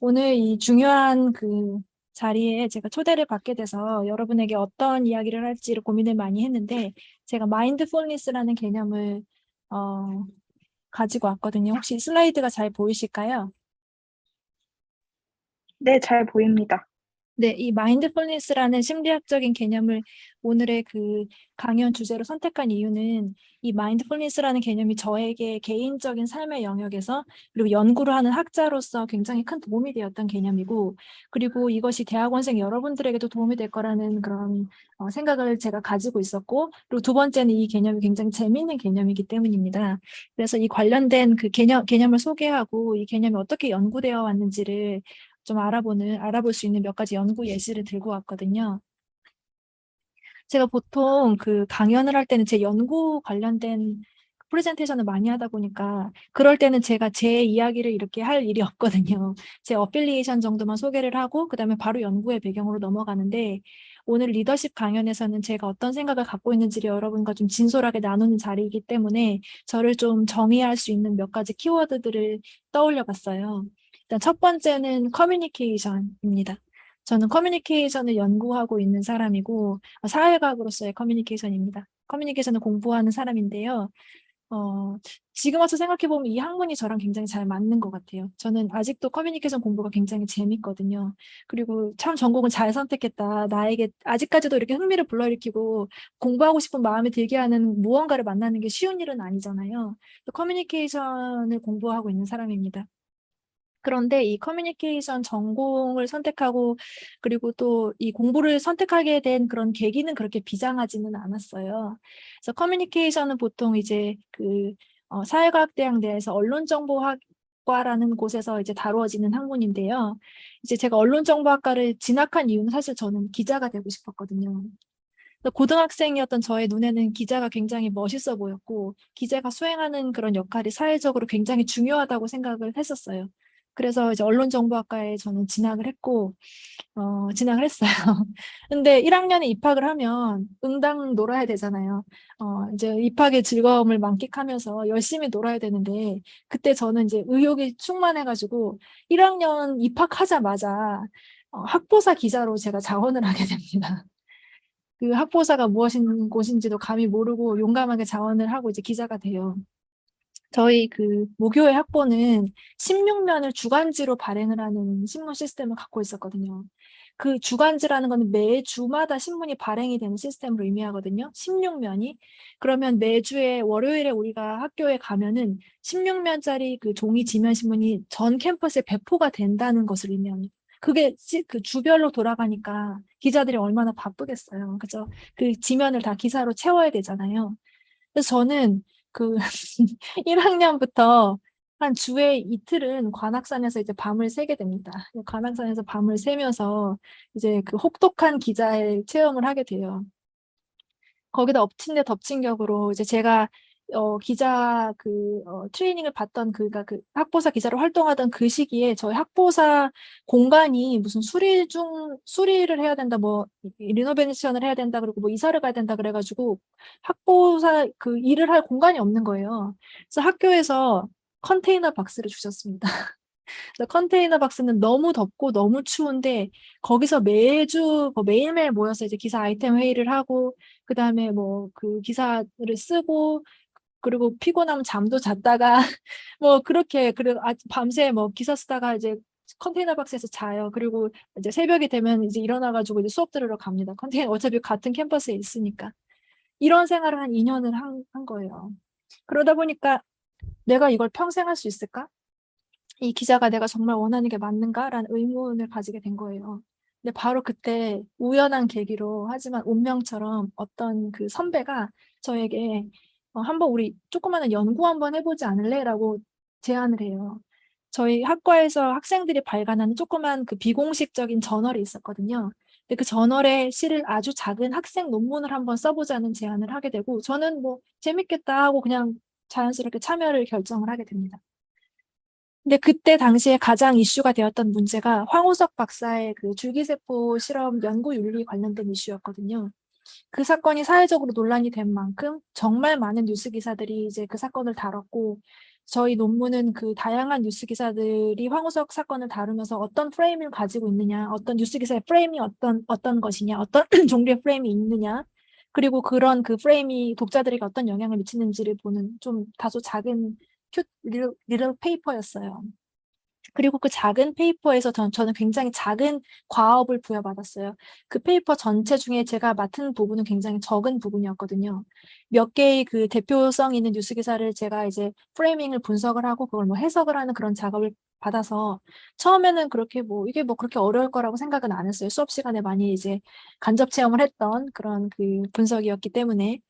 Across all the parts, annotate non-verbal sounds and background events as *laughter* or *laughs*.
오늘 이 중요한 그 자리에 제가 초대를 받게 돼서 여러분에게 어떤 이야기를 할지를 고민을 많이 했는데 제가 마인드풀니스라는 개념을 어, 가지고 왔거든요. 혹시 슬라이드가 잘 보이실까요? 네, 잘 보입니다. 네, 이 마인드풀니스라는 심리학적인 개념을 오늘의 그 강연 주제로 선택한 이유는 이 마인드풀니스라는 개념이 저에게 개인적인 삶의 영역에서 그리고 연구를 하는 학자로서 굉장히 큰 도움이 되었던 개념이고 그리고 이것이 대학원생 여러분들에게도 도움이 될 거라는 그런 어, 생각을 제가 가지고 있었고 그리고 두 번째는 이 개념이 굉장히 재미있는 개념이기 때문입니다. 그래서 이 관련된 그 개념, 개념을 소개하고 이 개념이 어떻게 연구되어 왔는지를 좀 알아보는, 알아볼 수 있는 몇 가지 연구 예시를 들고 왔거든요. 제가 보통 그 강연을 할 때는 제 연구 관련된 프레젠테이션을 많이 하다 보니까 그럴 때는 제가 제 이야기를 이렇게 할 일이 없거든요. 제 affiliation 정도만 소개를 하고 그 다음에 바로 연구의 배경으로 넘어가는데 오늘 리더십 강연에서는 제가 어떤 생각을 갖고 있는지를 여러분과 좀 진솔하게 나누는 자리이기 때문에 저를 좀 정의할 수 있는 몇 가지 키워드들을 떠올려 봤어요. 일단 첫 번째는 커뮤니케이션입니다. 저는 커뮤니케이션을 연구하고 있는 사람이고 어, 사회과학으로서의 커뮤니케이션입니다. 커뮤니케이션을 공부하는 사람인데요. 어, 지금 와서 생각해보면 이 학문이 저랑 굉장히 잘 맞는 것 같아요. 저는 아직도 커뮤니케이션 공부가 굉장히 재밌거든요. 그리고 참 전공을 잘 선택했다. 나에게 아직까지도 이렇게 흥미를 불러일으키고 공부하고 싶은 마음이 들게 하는 무언가를 만나는 게 쉬운 일은 아니잖아요. 커뮤니케이션을 공부하고 있는 사람입니다. 그런데 이 커뮤니케이션 전공을 선택하고 그리고 또 이 공부를 선택하게 된 그런 계기는 그렇게 비장하지는 않았어요. 그래서 커뮤니케이션은 보통 이제 그 어, 사회과학대학 내에서 언론정보학과라는 곳에서 이제 다루어지는 학문인데요. 이제 제가 언론정보학과를 진학한 이유는 사실 저는 기자가 되고 싶었거든요. 고등학생이었던 저의 눈에는 기자가 굉장히 멋있어 보였고 기자가 수행하는 그런 역할이 사회적으로 굉장히 중요하다고 생각을 했었어요. 그래서 이제 언론정보학과에 저는 진학을 했고 어, 진학을 했어요. *laughs* 근데 1학년에 입학을 하면 응당 놀아야 되잖아요. 어, 이제 입학의 즐거움을 만끽하면서 열심히 놀아야 되는데 그때 저는 이제 의욕이 충만해가지고 1학년 입학하자마자 어, 학보사 기자로 제가 자원을 하게 됩니다. 그 학보사가 무엇인 곳인지도 감히 모르고 용감하게 자원을 하고 이제 기자가 돼요. 저희 그 모교의 학보는 16면을 주간지로 발행을 하는 신문 시스템을 갖고 있었거든요. 그 주간지라는 거는 매주마다 신문이 발행이 되는 시스템을 의미하거든요. 16면이. 그러면 매주에 월요일에 우리가 학교에 가면은 16면짜리 그 종이 지면 신문이 전 캠퍼스에 배포가 된다는 것을 의미합니다. 그게 그 주별로 돌아가니까 기자들이 얼마나 바쁘겠어요. 그죠? 그 지면을 다 기사로 채워야 되잖아요. 그래서 저는 그 *laughs* 1학년부터 한 주에 이틀은 관악산에서 이제 밤을 새게 됩니다. 관악산에서 밤을 새면서 이제 그 혹독한 기자의 체험을 하게 돼요. 거기다 엎친 데 덮친 격으로 이제 제가 어, 기자 그 어, 트레이닝을 받던 그가 그 학보사 기자로 활동하던 그 시기에 저희 학보사 공간이 무슨 수리 중 수리를 해야 된다 뭐 리노베이션을 해야 된다 그리고 뭐 이사를 가야 된다 그래가지고 학보사 그 일을 할 공간이 없는 거예요. 그래서 학교에서 컨테이너 박스를 주셨습니다. *laughs* 컨테이너 박스는 너무 덥고 너무 추운데 거기서 매주 뭐 매일매일 모여서 이제 기사 아이템 회의를 하고 그 다음에 뭐 그 기사를 쓰고 그리고 피곤하면 잠도 잤다가 *laughs* 뭐 그렇게 그리고 아, 밤새 뭐 기사 쓰다가 이제 컨테이너 박스에서 자요. 그리고 이제 새벽이 되면 이제 일어나가지고 이제 수업 들으러 갑니다. 컨테이너 *laughs* 어차피 같은 캠퍼스에 있으니까. 이런 생활을 한 2년을 한, 한 거예요. 그러다 보니까 내가 이걸 평생 할 수 있을까? 이 기자가 내가 정말 원하는 게 맞는가 라는 의문을 가지게 된 거예요. 근데 바로 그때 우연한 계기로 하지만 운명처럼 어떤 그 선배가 저에게 어, 한번 우리 조그마한 연구 한번 해보지 않을래? 라고 제안을 해요. 저희 학과에서 학생들이 발간하는 조그만 그 비공식적인 저널이 있었거든요. 근데 그 저널에 실을 아주 작은 학생 논문을 한번 써보자는 제안을 하게 되고 저는 뭐 재밌겠다 하고 그냥 자연스럽게 참여를 결정을 하게 됩니다. 근데 그때 당시에 가장 이슈가 되었던 문제가 황우석 박사의 그 줄기세포 실험 연구 윤리 관련된 이슈였거든요. 그 사건이 사회적으로 논란이 된 만큼 정말 많은 뉴스 기사들이 이제 그 사건을 다뤘고 저희 논문은 그 다양한 뉴스 기사들이 황우석 사건을 다루면서 어떤 프레임을 가지고 있느냐, 어떤 뉴스 기사의 프레임이 어떤 어떤 것이냐, 어떤 *clears throat* 종류의 프레임이 있느냐, 그리고 그런 그 프레임이 독자들에게 어떤 영향을 미치는지를 보는 좀 다소 작은 큐 리를, 리를 페이퍼였어요. 그리고 그 작은 paper에서 전, 저는 굉장히 작은 과업을 부여받았어요. 그 paper 전체 중에 제가 맡은 부분은 굉장히 적은 부분이었거든요. 몇 개의 그 대표성 있는 뉴스 기사를 제가 이제 framing을 분석을 하고 그걸 뭐 해석을 하는 그런 작업을 받아서 처음에는 그렇게 뭐 이게 뭐 그렇게 어려울 거라고 생각은 안 했어요. 수업 시간에 많이 이제 간접 체험을 했던 그런 그 분석이었기 때문에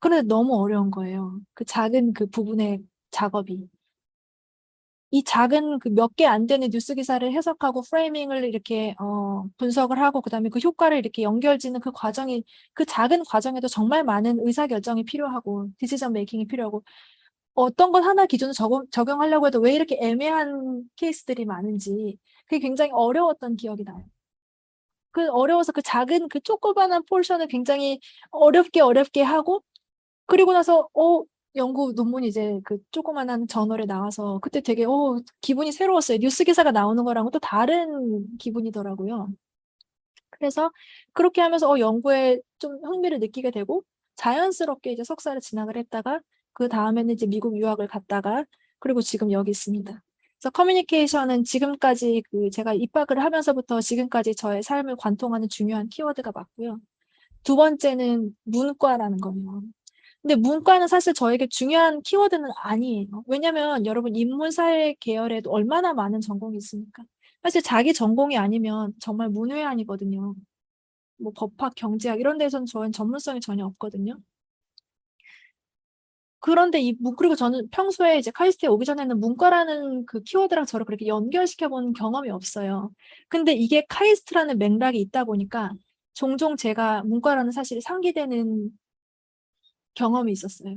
그런데 너무 어려운 거예요. 그 작은 그 부분의 작업이. 이 작은 그 몇 개 안 되는 뉴스 기사를 해석하고 프레이밍을 이렇게 어, 분석을 하고 그다음에 그 효과를 이렇게 연결짓는 그 과정이 그 작은 과정에도 정말 많은 의사결정이 필요하고 디시전 메이킹이 필요하고 어떤 것 하나 기준을 적용, 적용하려고 해도 왜 이렇게 애매한 케이스들이 많은지 그게 굉장히 어려웠던 기억이 나요. 그 어려워서 그 작은 그 조그만한 포션을 굉장히 어렵게 어렵게 하고 그리고 나서 어 연구 논문이 이제 그 조그만한 저널에 나와서 그때 되게 어 기분이 새로웠어요. 뉴스 기사가 나오는 거랑은 또 다른 기분이더라고요. 그래서 그렇게 하면서 어 연구에 좀 흥미를 느끼게 되고 자연스럽게 이제 석사를 진학을 했다가 그 다음에는 이제 미국 유학을 갔다가 그리고 지금 여기 있습니다. 그래서 커뮤니케이션은 지금까지 그 제가 입학을 하면서부터 지금까지 저의 삶을 관통하는 중요한 키워드가 맞고요. 두 번째는 문과라는 거예요. 근데 문과는 사실 저에게 중요한 키워드는 아니에요. 왜냐면 여러분 인문사회 계열에도 얼마나 많은 전공이 있습니까? 사실 자기 전공이 아니면 정말 문외한이거든요. 뭐 법학, 경제학 이런 데서는 저는 전문성이 전혀 없거든요. 그런데 이 그리고 저는 평소에 이제 카이스트에 오기 전에는 문과라는 그 키워드랑 저를 그렇게 연결시켜 본 경험이 없어요. 근데 이게 카이스트라는 맥락이 있다 보니까 종종 제가 문과라는 사실이 상기되는 경험이 있었어요.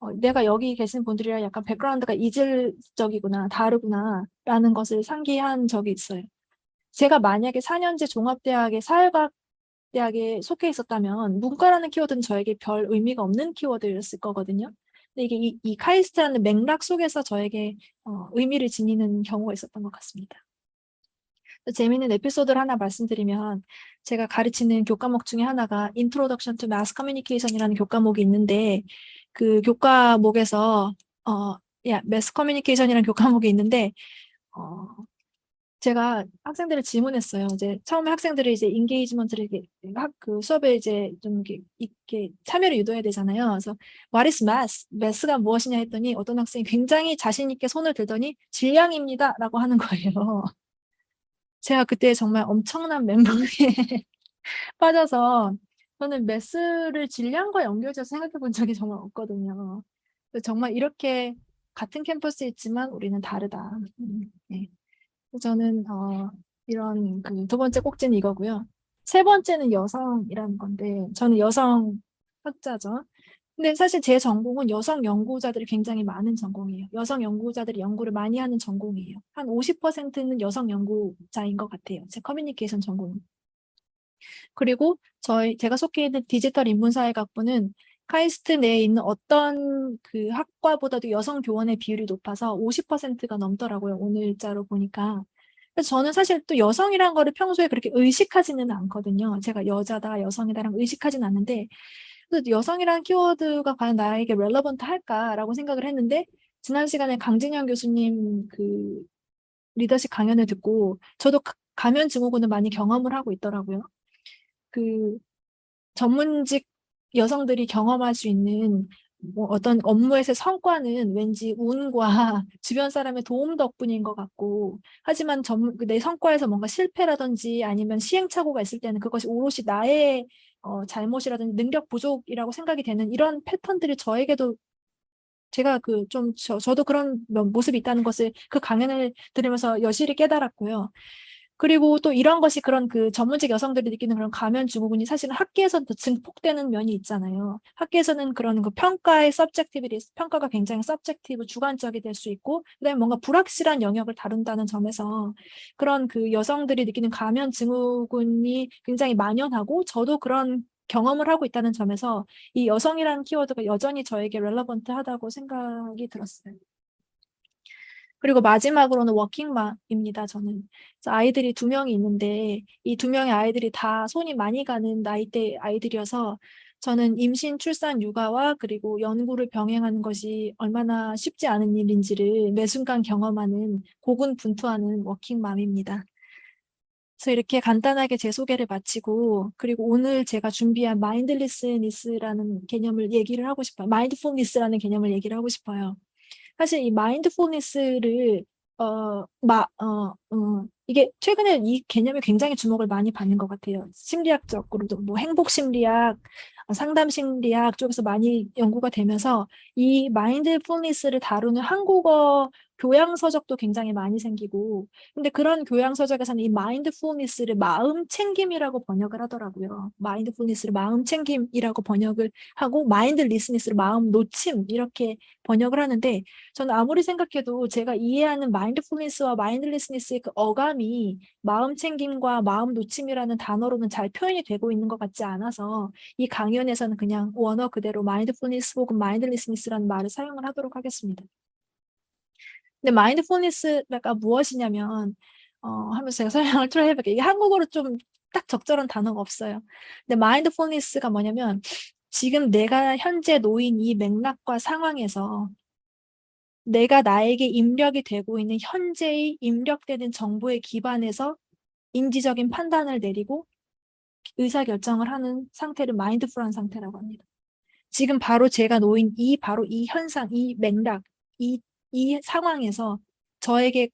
어, 내가 여기 계신 분들이랑 약간 백그라운드가 이질적이구나, 다르구나 라는 것을 상기한 적이 있어요. 제가 만약에 4년제 종합대학의 사회과학 대학에 속해 있었다면 문과라는 키워드는 저에게 별 의미가 없는 키워드였을 거거든요. 근데 이게 이, 이 카이스트라는 맥락 속에서 저에게 어, 의미를 지니는 경우가 있었던 것 같습니다. 재미있는 에피소드를 하나 말씀드리면 제가 가르치는 교과목 중에 하나가 Introduction to Mass Communication이라는 교과목이 있는데 그 교과목에서 어, 야, Mass Communication이라는 교과목이 있는데 어, 제가 학생들을 질문했어요. 이제 처음에 학생들이 이제 engagement를 이렇게 학, 그 수업에 이제 좀 이렇게, 이렇게 참여를 유도해야 되잖아요. 그래서 What is math? math가 무엇이냐 했더니 어떤 학생이 굉장히 자신 있게 손을 들더니 질량입니다라고 하는 거예요. 제가 그때 정말 엄청난 멘붕에 *laughs* 빠져서 저는 매스를 질량과 연결해서 생각해 본 적이 정말 없거든요. 정말 이렇게 같은 캠퍼스에 있지만 우리는 다르다. 음, 네. 저는 어, 이런 그 두 번째 꼭지는 이거고요. 세 번째는 여성이라는 건데 저는 여성 학자죠. 근데 사실 제 전공은 여성 연구자들이 굉장히 많은 전공이에요. 여성 연구자들이 연구를 많이 하는 전공이에요. 한 50%는 여성 연구자인 것 같아요. 제 커뮤니케이션 전공은. 그리고 저희 제가 속해 있는 디지털 인문사회학부는 카이스트 내에 있는 어떤 그 학과보다도 여성 교원의 비율이 높아서 50%가 넘더라고요. 오늘자로 보니까. 그래서 저는 사실 또 여성이란 거를 평소에 그렇게 의식하지는 않거든요. 제가 여자다, 여성이다랑 의식하지는 않는데 그래서 여성이라는 키워드가 과연 나에게 렐러번트 할까라고 생각을 했는데 지난 시간에 강진영 교수님 그 리더십 강연을 듣고 저도 가면 증후군을 많이 경험을 하고 있더라고요. 그 전문직 여성들이 경험할 수 있는 뭐 어떤 업무에서의 성과는 왠지 운과 *laughs* 주변 사람의 도움 덕분인 것 같고 하지만 전, 내 성과에서 뭔가 실패라든지 아니면 시행착오가 있을 때는 그것이 오롯이 나의 어, 잘못이라든지 능력 부족이라고 생각이 되는 이런 패턴들이 저에게도 제가 그 좀 저도 그런 모습이 있다는 것을 그 강연을 들으면서 여실히 깨달았고요. 그리고 또 이런 것이 그런 그 전문직 여성들이 느끼는 그런 가면 증후군이 사실은 학계에서도 증폭되는 면이 있잖아요. 학계에서는 그런 그 평가의 subjectivity, 평가가 굉장히 subjective, 주관적이 될 수 있고 그다음에 뭔가 불확실한 영역을 다룬다는 점에서 그런 그 여성들이 느끼는 가면 증후군이 굉장히 만연하고 저도 그런 경험을 하고 있다는 점에서 이 여성이라는 키워드가 여전히 저에게 렐러번트하다고 생각이 들었어요. 그리고 마지막으로는 워킹맘입니다. 저는 아이들이 두 명이 있는데 이 두 명의 아이들이 다 손이 많이 가는 나이대 아이들이어서 저는 임신, 출산, 육아와 그리고 연구를 병행하는 것이 얼마나 쉽지 않은 일인지를 매 순간 경험하는 고군분투하는 워킹맘입니다. 그래서 이렇게 간단하게 제 소개를 마치고 그리고 오늘 제가 준비한 마인드리스니스라는 개념을 얘기를 하고 싶어요. 마인드풀니스라는 개념을 얘기를 하고 싶어요. 사실 이 마인드풀니스를 어, 마, 어, 어, 이게 최근에 이 개념이 굉장히 주목을 많이 받는 것 같아요. 심리학적으로도 뭐 행복 심리학, 어, 상담 심리학 쪽에서 많이 연구가 되면서 이 마인드풀니스를 다루는 한국어 교양 서적도 굉장히 많이 생기고 근데 그런 교양 서적에서는 이 mindfulness를 마음 챙김이라고 번역을 하더라고요. mindfulness를 마음 챙김이라고 번역을 하고 mindlessness를 마음 놓침 이렇게 번역을 하는데 저는 아무리 생각해도 제가 이해하는 mindfulness와 mindlessness의 그 어감이 마음 챙김과 마음 놓침이라는 단어로는 잘 표현이 되고 있는 것 같지 않아서 이 강연에서는 그냥 원어 그대로 mindfulness 혹은 mindlessness라는 말을 사용을 하도록 하겠습니다. 근데 마인드풀니스가 무엇이냐면 어, 하면서 제가 *laughs* 설명을 좀 해볼게요. 이게 한국어로 좀 딱 적절한 단어가 없어요. 근데 마인드풀니스가 뭐냐면 지금 내가 현재 놓인 이 맥락과 상황에서 내가 나에게 입력이 되고 있는 현재의 입력되는 정보에 기반해서 인지적인 판단을 내리고 의사결정을 하는 상태를 마인드풀한 상태라고 합니다. 지금 바로 제가 놓인 이 바로 이 현상, 이 맥락, 이, 이 상황에서 저에게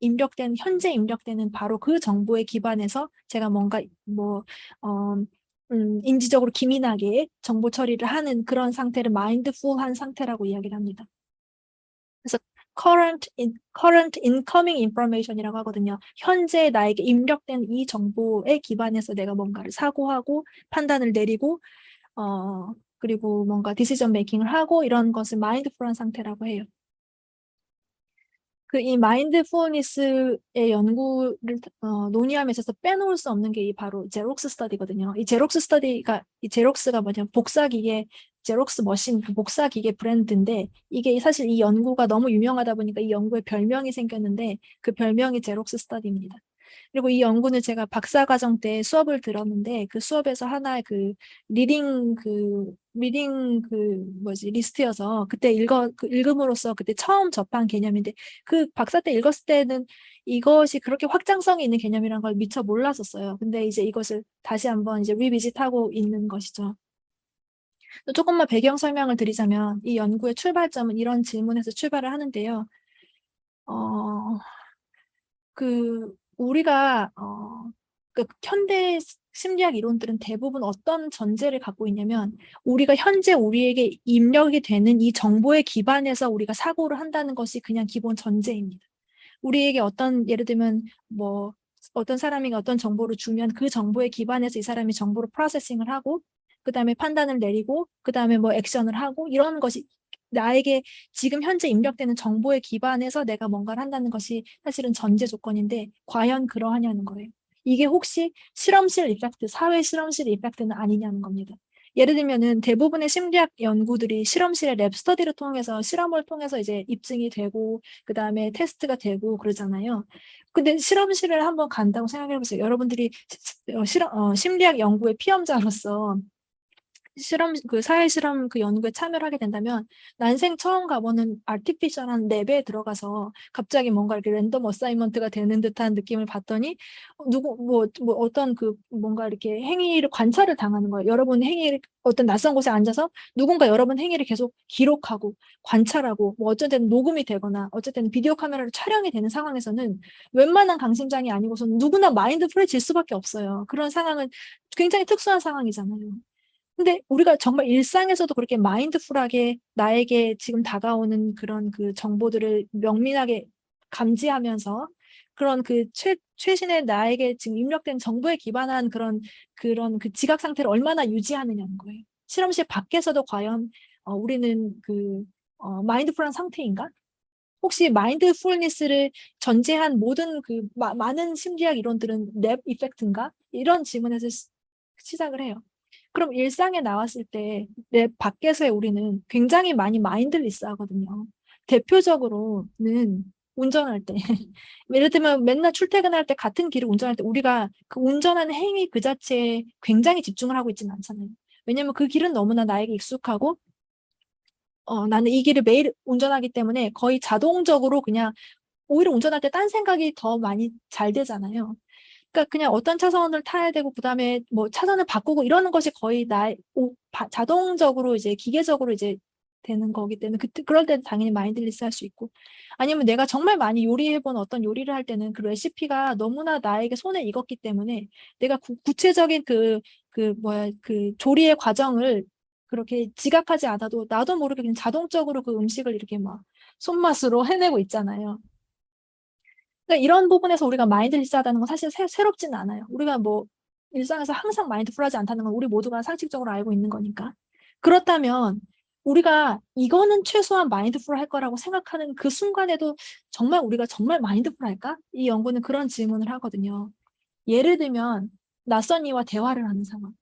입력된 현재 입력되는 바로 그 정보에 기반해서 제가 뭔가 뭐 어, 음, 인지적으로 기민하게 정보 처리를 하는 그런 상태를 마인드풀한 상태라고 이야기를 합니다. 그래서 current, in, current incoming information이라고 하거든요. 현재 나에게 입력된 이 정보에 기반해서 내가 뭔가를 사고하고 판단을 내리고 어, 그리고 뭔가 decision making을 하고 이런 것을 mindful한 상태라고 해요. 그 이 mindfulness의 연구를 어, 논의함에 있어서 빼놓을 수 없는 게 이 바로 Xerox study거든요. 이 Xerox study가 이 Xerox가 뭐냐면 복사기계 Xerox machine 그 복사기계 브랜드인데 이게 사실 이 연구가 너무 유명하다 보니까 이 연구에 별명이 생겼는데 그 별명이 Xerox study입니다. 그리고 이 연구는 제가 박사과정 때 수업을 들었는데 그 수업에서 하나의 그 reading 그 reading 그 뭐지 list여서 그때 읽어 그 읽음으로써 그때 처음 접한 개념인데 그 박사 때 읽었을 때는 이것이 그렇게 확장성이 있는 개념이라는 걸 미처 몰랐었어요. 근데 이제 이것을 다시 한번 이제 revisit하고 있는 것이죠. 또 조금만 배경 설명을 드리자면 이 연구의 출발점은 이런 질문에서 출발을 하는데요. 어, 그 우리가 어, 그 현대 심리학 이론들은 대부분 어떤 전제를 갖고 있냐면 우리가 현재 우리에게 입력이 되는 이 정보에 기반해서 우리가 사고를 한다는 것이 그냥 기본 전제입니다. 우리에게 어떤 예를 들면 뭐 어떤 사람이 어떤 정보를 주면 그 정보에 기반해서 이 사람이 정보를 프로세싱을 하고 그 다음에 판단을 내리고 그 다음에 뭐 액션을 하고 이런 것이 나에게 지금 현재 입력되는 정보에 기반해서 내가 뭔가를 한다는 것이 사실은 전제 조건인데 과연 그러하냐는 거예요. 이게 혹시 실험실 이펙트, 사회 실험실 이펙트는 아니냐는 겁니다. 예를 들면은 대부분의 심리학 연구들이 실험실의 랩 스터디를 통해서 실험을 통해서 이제 입증이 되고 그 다음에 테스트가 되고 그러잖아요. 근데 실험실을 한번 간다고 생각해 보세요. 여러분들이 어, 실험, 어, 심리학 연구의 피험자로서 실험 그 사회 실험 그 연구에 참여를 하게 된다면 난생 처음 가보는 아티피셜한 랩에 들어가서 갑자기 뭔가 이렇게 랜덤 어사이먼트가 되는 듯한 느낌을 받더니 어, 누구 뭐, 뭐 어떤 그 뭔가 이렇게 행위를 관찰을 당하는 거예요. 여러분 행위를 어떤 낯선 곳에 앉아서 누군가 여러분 행위를 계속 기록하고 관찰하고 뭐 어쨌든 녹음이 되거나 어쨌든 비디오 카메라로 촬영이 되는 상황에서는 웬만한 강심장이 아니고서는 누구나 마인드 프레질 수밖에 없어요. 그런 상황은 굉장히 특수한 상황이잖아요. 근데 우리가 정말 일상에서도 그렇게 마인드풀하게 나에게 지금 다가오는 그런 그 정보들을 명민하게 감지하면서 그런 그 최, 최신의 나에게 지금 입력된 정보에 기반한 그런 그런 그 지각 상태를 얼마나 유지하느냐는 거예요. 실험실 밖에서도 과연 어, 우리는 그 어, 마인드풀한 상태인가? 혹시 마인드풀니스를 전제한 모든 그 마, 많은 심리학 이론들은 랩 이펙트인가? 이런 질문에서 시, 시작을 해요. 그럼 일상에 나왔을 때 내 밖에서의 우리는 굉장히 많이 마인드리스 하거든요. 대표적으로는 운전할 때. *laughs* 예를 들면 맨날 출퇴근할 때 같은 길을 운전할 때 우리가 그 운전하는 행위 그 자체에 굉장히 집중을 하고 있지는 않잖아요. 왜냐면 그 길은 너무나 나에게 익숙하고 어, 나는 이 길을 매일 운전하기 때문에 거의 자동적으로 그냥 오히려 운전할 때 딴 생각이 더 많이 잘 되잖아요. 그러니까 그냥 어떤 차선을 타야 되고 그다음에 뭐 차선을 바꾸고 이러는 것이 거의 나 자동적으로 이제 기계적으로 이제 되는 거기 때문에 그, 그럴 때는 당연히 mindless 할 수 있고 아니면 내가 정말 많이 요리해본 어떤 요리를 할 때는 그 레시피가 너무나 나에게 손에 익었기 때문에 내가 구, 구체적인 그, 그 뭐야 그 조리의 과정을 그렇게 지각하지 않아도 나도 모르게 그냥 자동적으로 그 음식을 이렇게 막 손맛으로 해내고 있잖아요. 그러니까 이런 부분에서 우리가 마인드리스하다는 건 사실 새, 새롭지는 않아요. 우리가 뭐 일상에서 항상 마인드풀하지 않다는 건 우리 모두가 상식적으로 알고 있는 거니까. 그렇다면 우리가 이거는 최소한 마인드풀 할 거라고 생각하는 그 순간에도 정말 우리가 정말 마인드풀 할까? 이 연구는 그런 질문을 하거든요. 예를 들면 낯선 이와 대화를 하는 상황.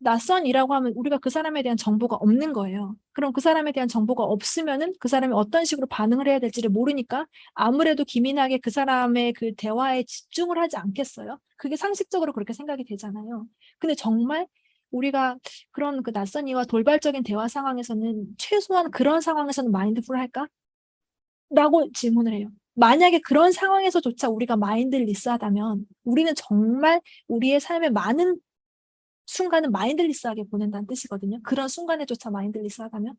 낯선이라고 하면 우리가 그 사람에 대한 정보가 없는 거예요. 그럼 그 사람에 대한 정보가 없으면은 그 사람이 어떤 식으로 반응을 해야 될지를 모르니까 아무래도 기민하게 그 사람의 그 대화에 집중을 하지 않겠어요? 그게 상식적으로 그렇게 생각이 되잖아요. 근데 정말 우리가 그런 그 낯선 이와 돌발적인 대화 상황에서는 최소한 그런 상황에서는 마인드풀 할까? 라고 질문을 해요. 만약에 그런 상황에서조차 우리가 마인드리스하다면 우리는 정말 우리의 삶의 많은 순간은 마인드리스하게 보낸다는 뜻이거든요. 그런 순간에조차 마인드리스하다면.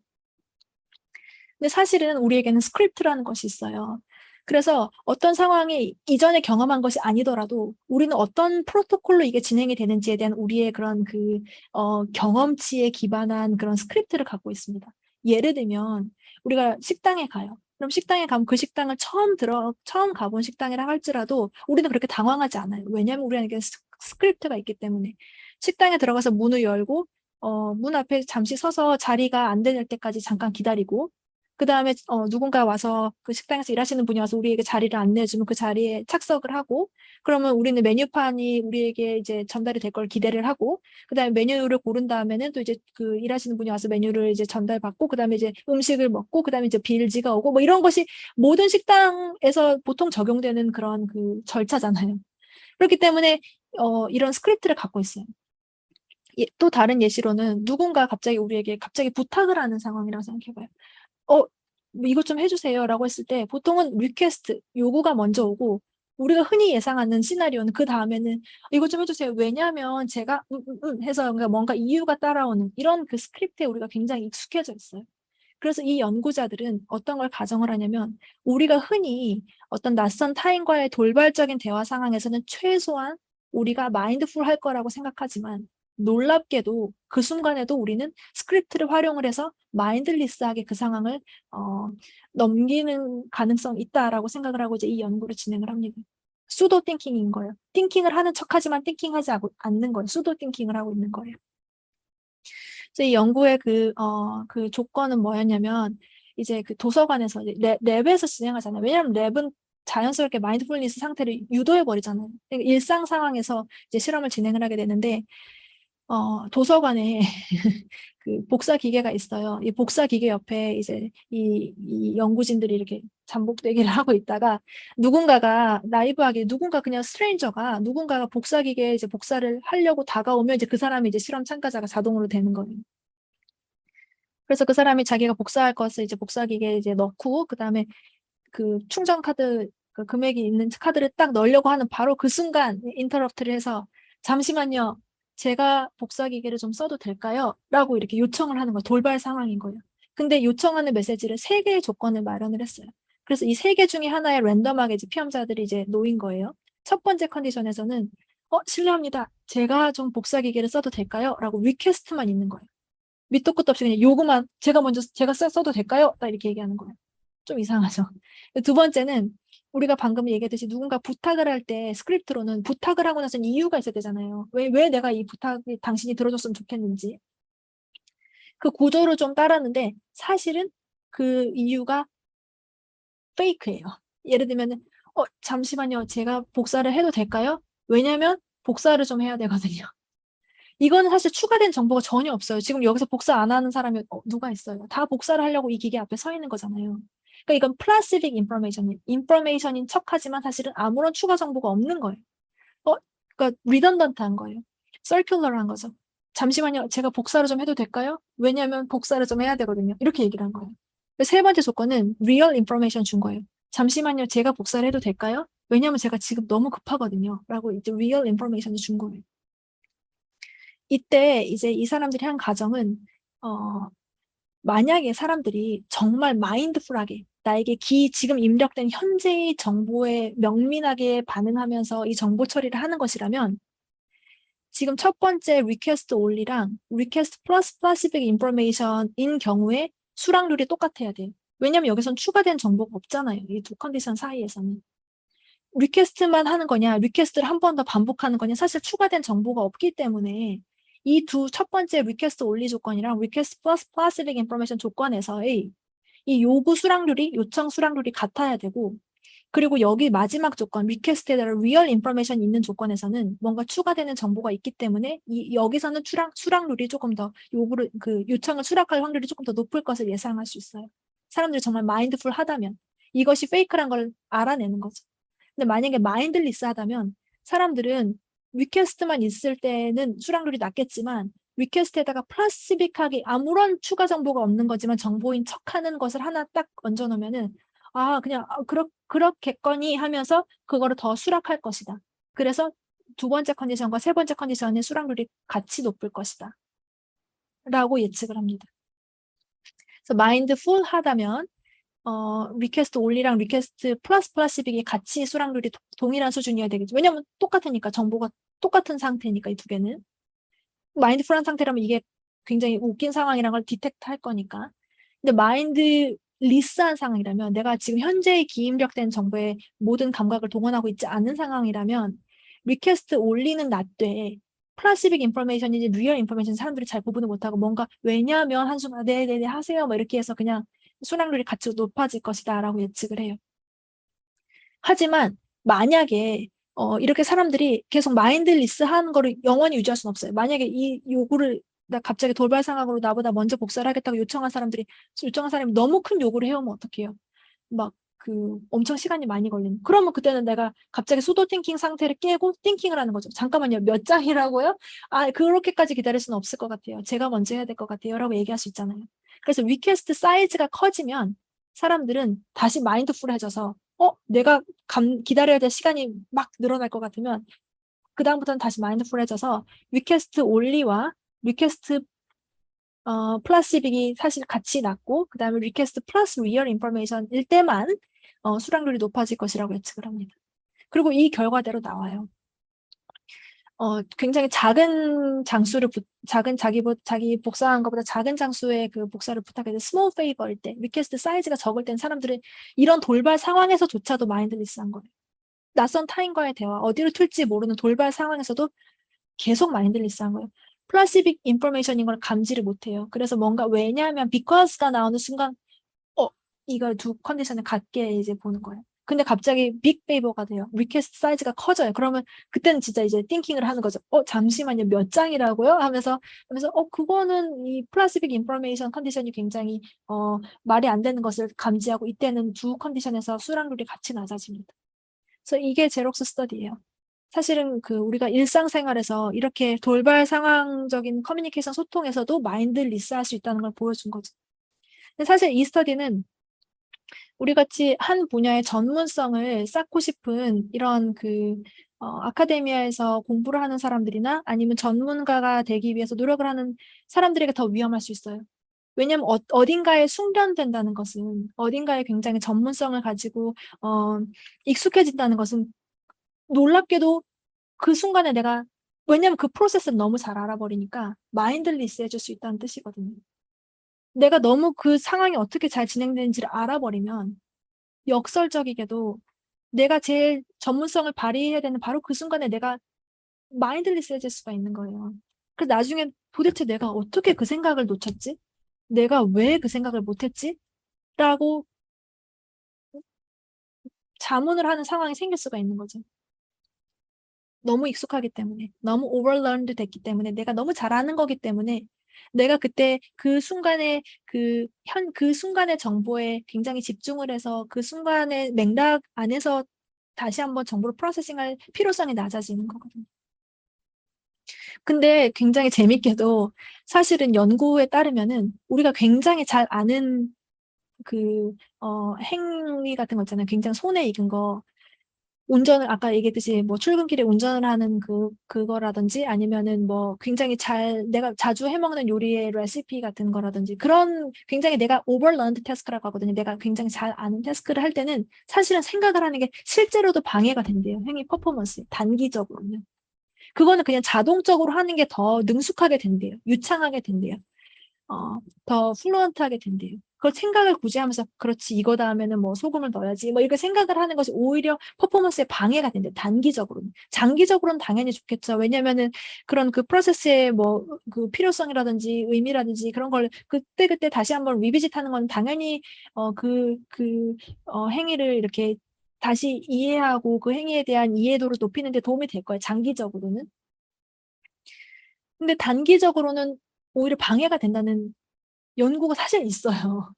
근데 사실은 우리에게는 스크립트라는 것이 있어요. 그래서 어떤 상황이 이전에 경험한 것이 아니더라도 우리는 어떤 프로토콜로 이게 진행이 되는지에 대한 우리의 그런 그 어, 경험치에 기반한 그런 스크립트를 갖고 있습니다. 예를 들면 우리가 식당에 가요. 그럼 식당에 가면 그 식당을 처음 들어 처음 가본 식당이라 할지라도 우리는 그렇게 당황하지 않아요. 왜냐하면 우리에게 스크립트가 있기 때문에 식당에 들어가서 문을 열고 어, 문 앞에 잠시 서서 자리가 안 될 때까지 잠깐 기다리고 그 다음에 어, 누군가 와서 그 식당에서 일하시는 분이 와서 우리에게 자리를 안내해주면 그 자리에 착석을 하고 그러면 우리는 메뉴판이 우리에게 이제 전달이 될 걸 기대를 하고 그 다음에 메뉴를 고른 다음에는 또 이제 그 일하시는 분이 와서 메뉴를 이제 전달받고 그 다음에 이제 음식을 먹고 그 다음에 이제 빌지가 오고 뭐 이런 것이 모든 식당에서 보통 적용되는 그런 그 절차잖아요. 그렇기 때문에 어, 이런 스크립트를 갖고 있어요. 예, 또 다른 예시로는 누군가 갑자기 우리에게 갑자기 부탁을 하는 상황이라고 생각해봐요. 어, 뭐 이것 좀 해주세요 라고 했을 때 보통은 request, 요구가 먼저 오고 우리가 흔히 예상하는 시나리오는 그 다음에는 이것 좀 해주세요. 왜냐하면 제가 음, 음, 음 해서 뭔가 이유가 따라오는 이런 그 스크립트에 우리가 굉장히 익숙해져 있어요. 그래서 이 연구자들은 어떤 걸 가정을 하냐면 우리가 흔히 어떤 낯선 타인과의 돌발적인 대화 상황에서는 최소한 우리가 mindful 할 거라고 생각하지만 놀랍게도 그 순간에도 우리는 스크립트를 활용을 해서 mindless하게 그 상황을 어, 넘기는 가능성이 있다라고 생각을 하고 이제 이 연구를 진행을 합니다. pseudo thinking인 거예요. thinking을 하는 척하지만 thinking하지 않는 거예요. pseudo thinking을 하고 있는 거예요. 그래서 이 연구의 그, 어, 그 조건은 뭐였냐면 이제 그 도서관에서 lab, lab에서 진행하잖아요. 왜냐하면 lab은 자연스럽게 mindfulness 상태를 유도해 버리잖아요. 그러니까 일상 상황에서 이제 실험을 진행을 하게 되는데 어, 도서관에 *laughs* 그 복사 기계가 있어요. 이 복사 기계 옆에 이제 이, 이 연구진들이 이렇게 잠복대기를 *laughs* 하고 있다가 누군가가 라이브하게 누군가 그냥 stranger가 누군가가 복사 기계에 이제 복사를 하려고 다가오면 이제 그 사람이 이제 실험 참가자가 자동으로 되는 거예요. 그래서 그 사람이 자기가 복사할 것을 이제 복사 기계에 이제 넣고 그다음에 그 충전 카드 그 금액이 있는 카드를 딱 넣으려고 하는 바로 그 순간 interrupt를 해서 잠시만요. 제가 복사기계를 좀 써도 될까요? 라고 이렇게 요청을 하는 거예요. 돌발 상황인 거예요. 근데 요청하는 메시지를 세 개의 조건을 마련을 했어요. 그래서 이 세 개 중에 하나에 랜덤하게 이제 피험자들이 이제 놓인 거예요. 첫 번째 컨디션에서는 어 실례합니다. 제가 좀 복사기계를 써도 될까요? 라고 request만 있는 거예요. 밑도 끝도 없이 그냥 요구만 제가 먼저 제가 써도 될까요? 딱 이렇게 얘기하는 거예요. 좀 이상하죠. 두 번째는 우리가 방금 얘기했듯이 누군가 부탁을 할 때 스크립트로는 부탁을 하고 나서는 이유가 있어야 되잖아요. 왜, 왜 내가 이 부탁이 당신이 들어줬으면 좋겠는지. 그 구조를 좀 따랐는데 사실은 그 이유가 페이크예요. 예를 들면 어 잠시만요. 제가 복사를 해도 될까요? 왜냐면 복사를 좀 해야 되거든요. 이거는 사실 추가된 정보가 전혀 없어요. 지금 여기서 복사 안 하는 사람이 어, 누가 있어요. 다 복사를 하려고 이 기계 앞에 서 있는 거잖아요. 그러니까 이건 placebic information, information인 척하지만 사실은 아무런 추가 정보가 없는 거예요. 어, 그러니까 redundant한 거예요. circular한 거죠. 잠시만요. 제가 복사를 좀 해도 될까요? 왜냐하면 복사를 좀 해야 되거든요. 이렇게 얘기를 한 거예요. 세 번째 조건은 real information 준 거예요. 잠시만요. 제가 복사를 해도 될까요? 왜냐하면 제가 지금 너무 급하거든요. 라고 이제 real information을 준 거예요. 이때 이제 이 사람들이 한 가정은 어, 만약에 사람들이 정말 마인드풀하게 나에게 기 지금 입력된 현재의 정보에 명민하게 반응하면서 이 정보 처리를 하는 것이라면 지금 첫 번째 request only랑 request plus specific information인 경우에 수락률이 똑같아야 돼요. 왜냐면 여기선 추가된 정보가 없잖아요. 이 두 컨디션 사이에서는. request만 하는 거냐, request를 한 번 더 반복하는 거냐, 사실 추가된 정보가 없기 때문에 이 두 첫 번째 request only 조건이랑 request 플러스 placebic information 조건에서의 이 요구 수락률이, 요청 수락률이 같아야 되고 그리고 여기 마지막 조건, request에다가 real information 있는 조건에서는 뭔가 추가되는 정보가 있기 때문에 이, 여기서는 수락, 수락률이 조금 더 요구를, 그 요청을 수락할 확률이 조금 더 높을 것을 예상할 수 있어요. 사람들이 정말 mindful 하다면 이것이 fake란 걸 알아내는 거죠. 근데 만약에 mindless 하다면 사람들은 request만 있을 때는 수락률이 낮겠지만 request에다가 placebic하게 아무런 추가 정보가 없는 거지만 정보인 척하는 것을 하나 딱 얹어놓으면은 아 그냥 아, 그렇, 그렇겠거니 하면서 그거를 더 수락할 것이다. 그래서 두 번째 컨디션과 세 번째 컨디션의 수락률이 같이 높을 것이다. 라고 예측을 합니다. 그래서 mindful 하다면 어, request only랑 request 플러스 placebic이 같이 수락률이 도, 동일한 수준이어야 되겠죠. 왜냐면 똑같으니까 정보가 똑같은 상태니까 이 두 개는. mindful한 상태라면 이게 굉장히 웃긴 상황이란 걸 detect 할 거니까. 근데 mindless한 상황이라면 내가 지금 현재 기입력된 정보에 모든 감각을 동원하고 있지 않은 상황이라면 request only는 낮되 placebic information인지 real information 사람들이 잘 구분을 못하고 뭔가 왜냐하면 한순간 네네네 하세요 뭐 이렇게 해서 그냥 수락률이 같이 높아질 것이다 라고 예측을 해요. 하지만 만약에 어, 이렇게 사람들이 계속 mindless 하는 거를 영원히 유지할 수는 없어요. 만약에 이 요구를 나 갑자기 돌발 상황으로 나보다 먼저 복사를 하겠다고 요청한 사람들이 요청한 사람이 너무 큰 요구를 해오면 어떡해요? 막 그 엄청 시간이 많이 걸리는 그러면 그때는 내가 갑자기 pseudo thinking 상태를 깨고 thinking을 하는 거죠 잠깐만요 몇 장이라고요? 아 그렇게까지 기다릴 수는 없을 것 같아요 제가 먼저 해야 될 것 같아요 라고 얘기할 수 있잖아요 그래서 request 사이즈가 커지면 사람들은 다시 mindful해져서 어 내가 감, 기다려야 될 시간이 막 늘어날 것 같으면 그 다음부터는 다시 mindful해져서 request only와 request 어, placebic이 사실 같이 낮고 그 다음에 request 플러스 real information일 때만 어, 수락률이 높아질 것이라고 예측을 합니다. 그리고 이 결과대로 나와요. 어, 굉장히 작은 장수를 부, 작은 자기 자기 복사한 것보다 작은 장수의 그 복사를 부탁해서 small favor일 때 request 사이즈가 적을 땐 사람들은 이런 돌발 상황에서조차도 mindless한 거예요. 낯선 타인과의 대화, 어디로 튈지 모르는 돌발 상황에서도 계속 mindless한 거예요. placebic information인 걸 감지를 못해요. 그래서 뭔가 왜냐하면 because가 나오는 순간 어 이걸 두 컨디션을 같게 이제 보는 거예요. 근데 갑자기 big favor가 돼요. request 사이즈가 커져요. 그러면 그때는 진짜 이제 thinking을 하는 거죠. 어 잠시만요. 몇 장이라고요? 하면서 하면서 어 그거는 이 placebic information 컨디션이 굉장히 어 말이 안 되는 것을 감지하고 이때는 두 컨디션에서 수락률이 같이 낮아집니다. 그래서 이게 제록스 스터디예요. 사실은 그 우리가 일상생활에서 이렇게 돌발 상황적인 커뮤니케이션 소통에서도 마인드 리스할 수 있다는 걸 보여준 거죠. 근데 사실 이 스터디는 우리 같이 한 분야의 전문성을 쌓고 싶은 이런 그 어, 아카데미아에서 공부를 하는 사람들이나 아니면 전문가가 되기 위해서 노력을 하는 사람들에게 더 위험할 수 있어요. 왜냐하면 어, 딘가에 숙련된다는 것은 어딘가에 굉장히 전문성을 가지고 어, 익숙해진다는 것은 놀랍게도 그 순간에 내가 왜냐면 그 프로세스를 너무 잘 알아버리니까 mindless 해질 수 있다는 뜻이거든요. 내가 너무 그 상황이 어떻게 잘 진행되는지를 알아버리면 역설적이게도 내가 제일 전문성을 발휘해야 되는 바로 그 순간에 내가 mindless 해질 수가 있는 거예요. 그래서 나중에 도대체 내가 어떻게 그 생각을 놓쳤지? 내가 왜 그 생각을 못했지? 라고 자문을 하는 상황이 생길 수가 있는 거죠. 너무 익숙하기 때문에 너무 overlearned 됐기 때문에 내가 너무 잘하는 거기 때문에 내가 그때 그 순간에 그 현 그 순간의 정보에 굉장히 집중을 해서 그 순간의 맥락 안에서 다시 한번 정보를 프로세싱할 필요성이 낮아지는 거거든요. 근데 굉장히 재밌게도 사실은 연구에 따르면은 우리가 굉장히 잘 아는 그 어 행위 같은 거 있잖아요. 굉장히 손에 익은 거. 운전을 아까 얘기했듯이 뭐 출근길에 운전을 하는 그 그거라든지 아니면은 뭐 굉장히 잘 내가 자주 해 먹는 요리의 레시피 같은 거라든지 그런 굉장히 내가 오버런드 태스크라고 하거든요. 내가 굉장히 잘 아는 태스크를 할 때는 사실은 생각을 하는 게 실제로도 방해가 된대요. 행위 퍼포먼스 단기적으로는. 그거는 그냥 자동적으로 하는 게 더 능숙하게 된대요. 유창하게 된대요. 어, 더 플루언트하게 된대요. 그걸 생각을 굳이 하면서 그렇지 이거다 하면은 뭐 소금을 넣어야지 뭐 이렇게 생각을 하는 것이 오히려 퍼포먼스에 방해가 된대 단기적으로는. 장기적으로는 당연히 좋겠죠. 왜냐면은 그런 그 프로세스의 뭐 그 필요성이라든지 의미라든지 그런 걸 그때 그때 다시 한번 리비짓하는 건 당연히 어그그어 행위를 이렇게 다시 이해하고 그 행위에 대한 이해도를 높이는 데 도움이 될 거예요 장기적으로는. 근데 단기적으로는 오히려 방해가 된다는 연구가 사실 있어요.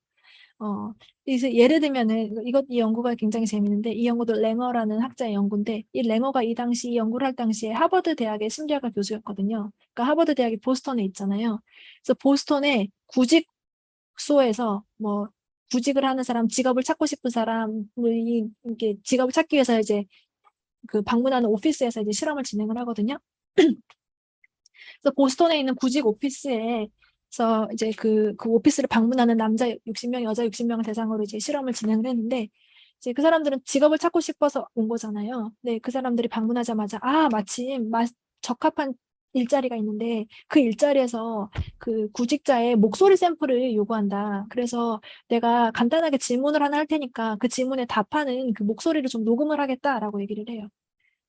어, 그래서 예를 들면은 이것 이 연구가 굉장히 재밌는데 이 연구도 랭어라는 학자의 연구인데 이 랭어가 이 당시 이 연구를 할 당시에 하버드 대학의 심리학과 교수였거든요. 그러니까 하버드 대학이 보스턴에 있잖아요. 그래서 보스턴에 구직소에서 뭐 구직을 하는 사람, 직업을 찾고 싶은 사람을 이게 직업을 찾기 위해서 이제 그 방문하는 오피스에서 이제 실험을 진행을 하거든요. *clears throat* 그래서 보스턴에 있는 구직 오피스에 그래서 이제 그, 그 오피스를 방문하는 남자 60명, 여자 60명을 대상으로 이제 실험을 진행을 했는데 이제 그 사람들은 직업을 찾고 싶어서 온 거잖아요. 네, 그 사람들이 방문하자마자 아 마침 마, 적합한 일자리가 있는데 그 일자리에서 그 구직자의 목소리 샘플을 요구한다. 그래서 내가 간단하게 질문을 하나 할 테니까 그 질문에 답하는 그 목소리를 좀 녹음을 하겠다라고 얘기를 해요.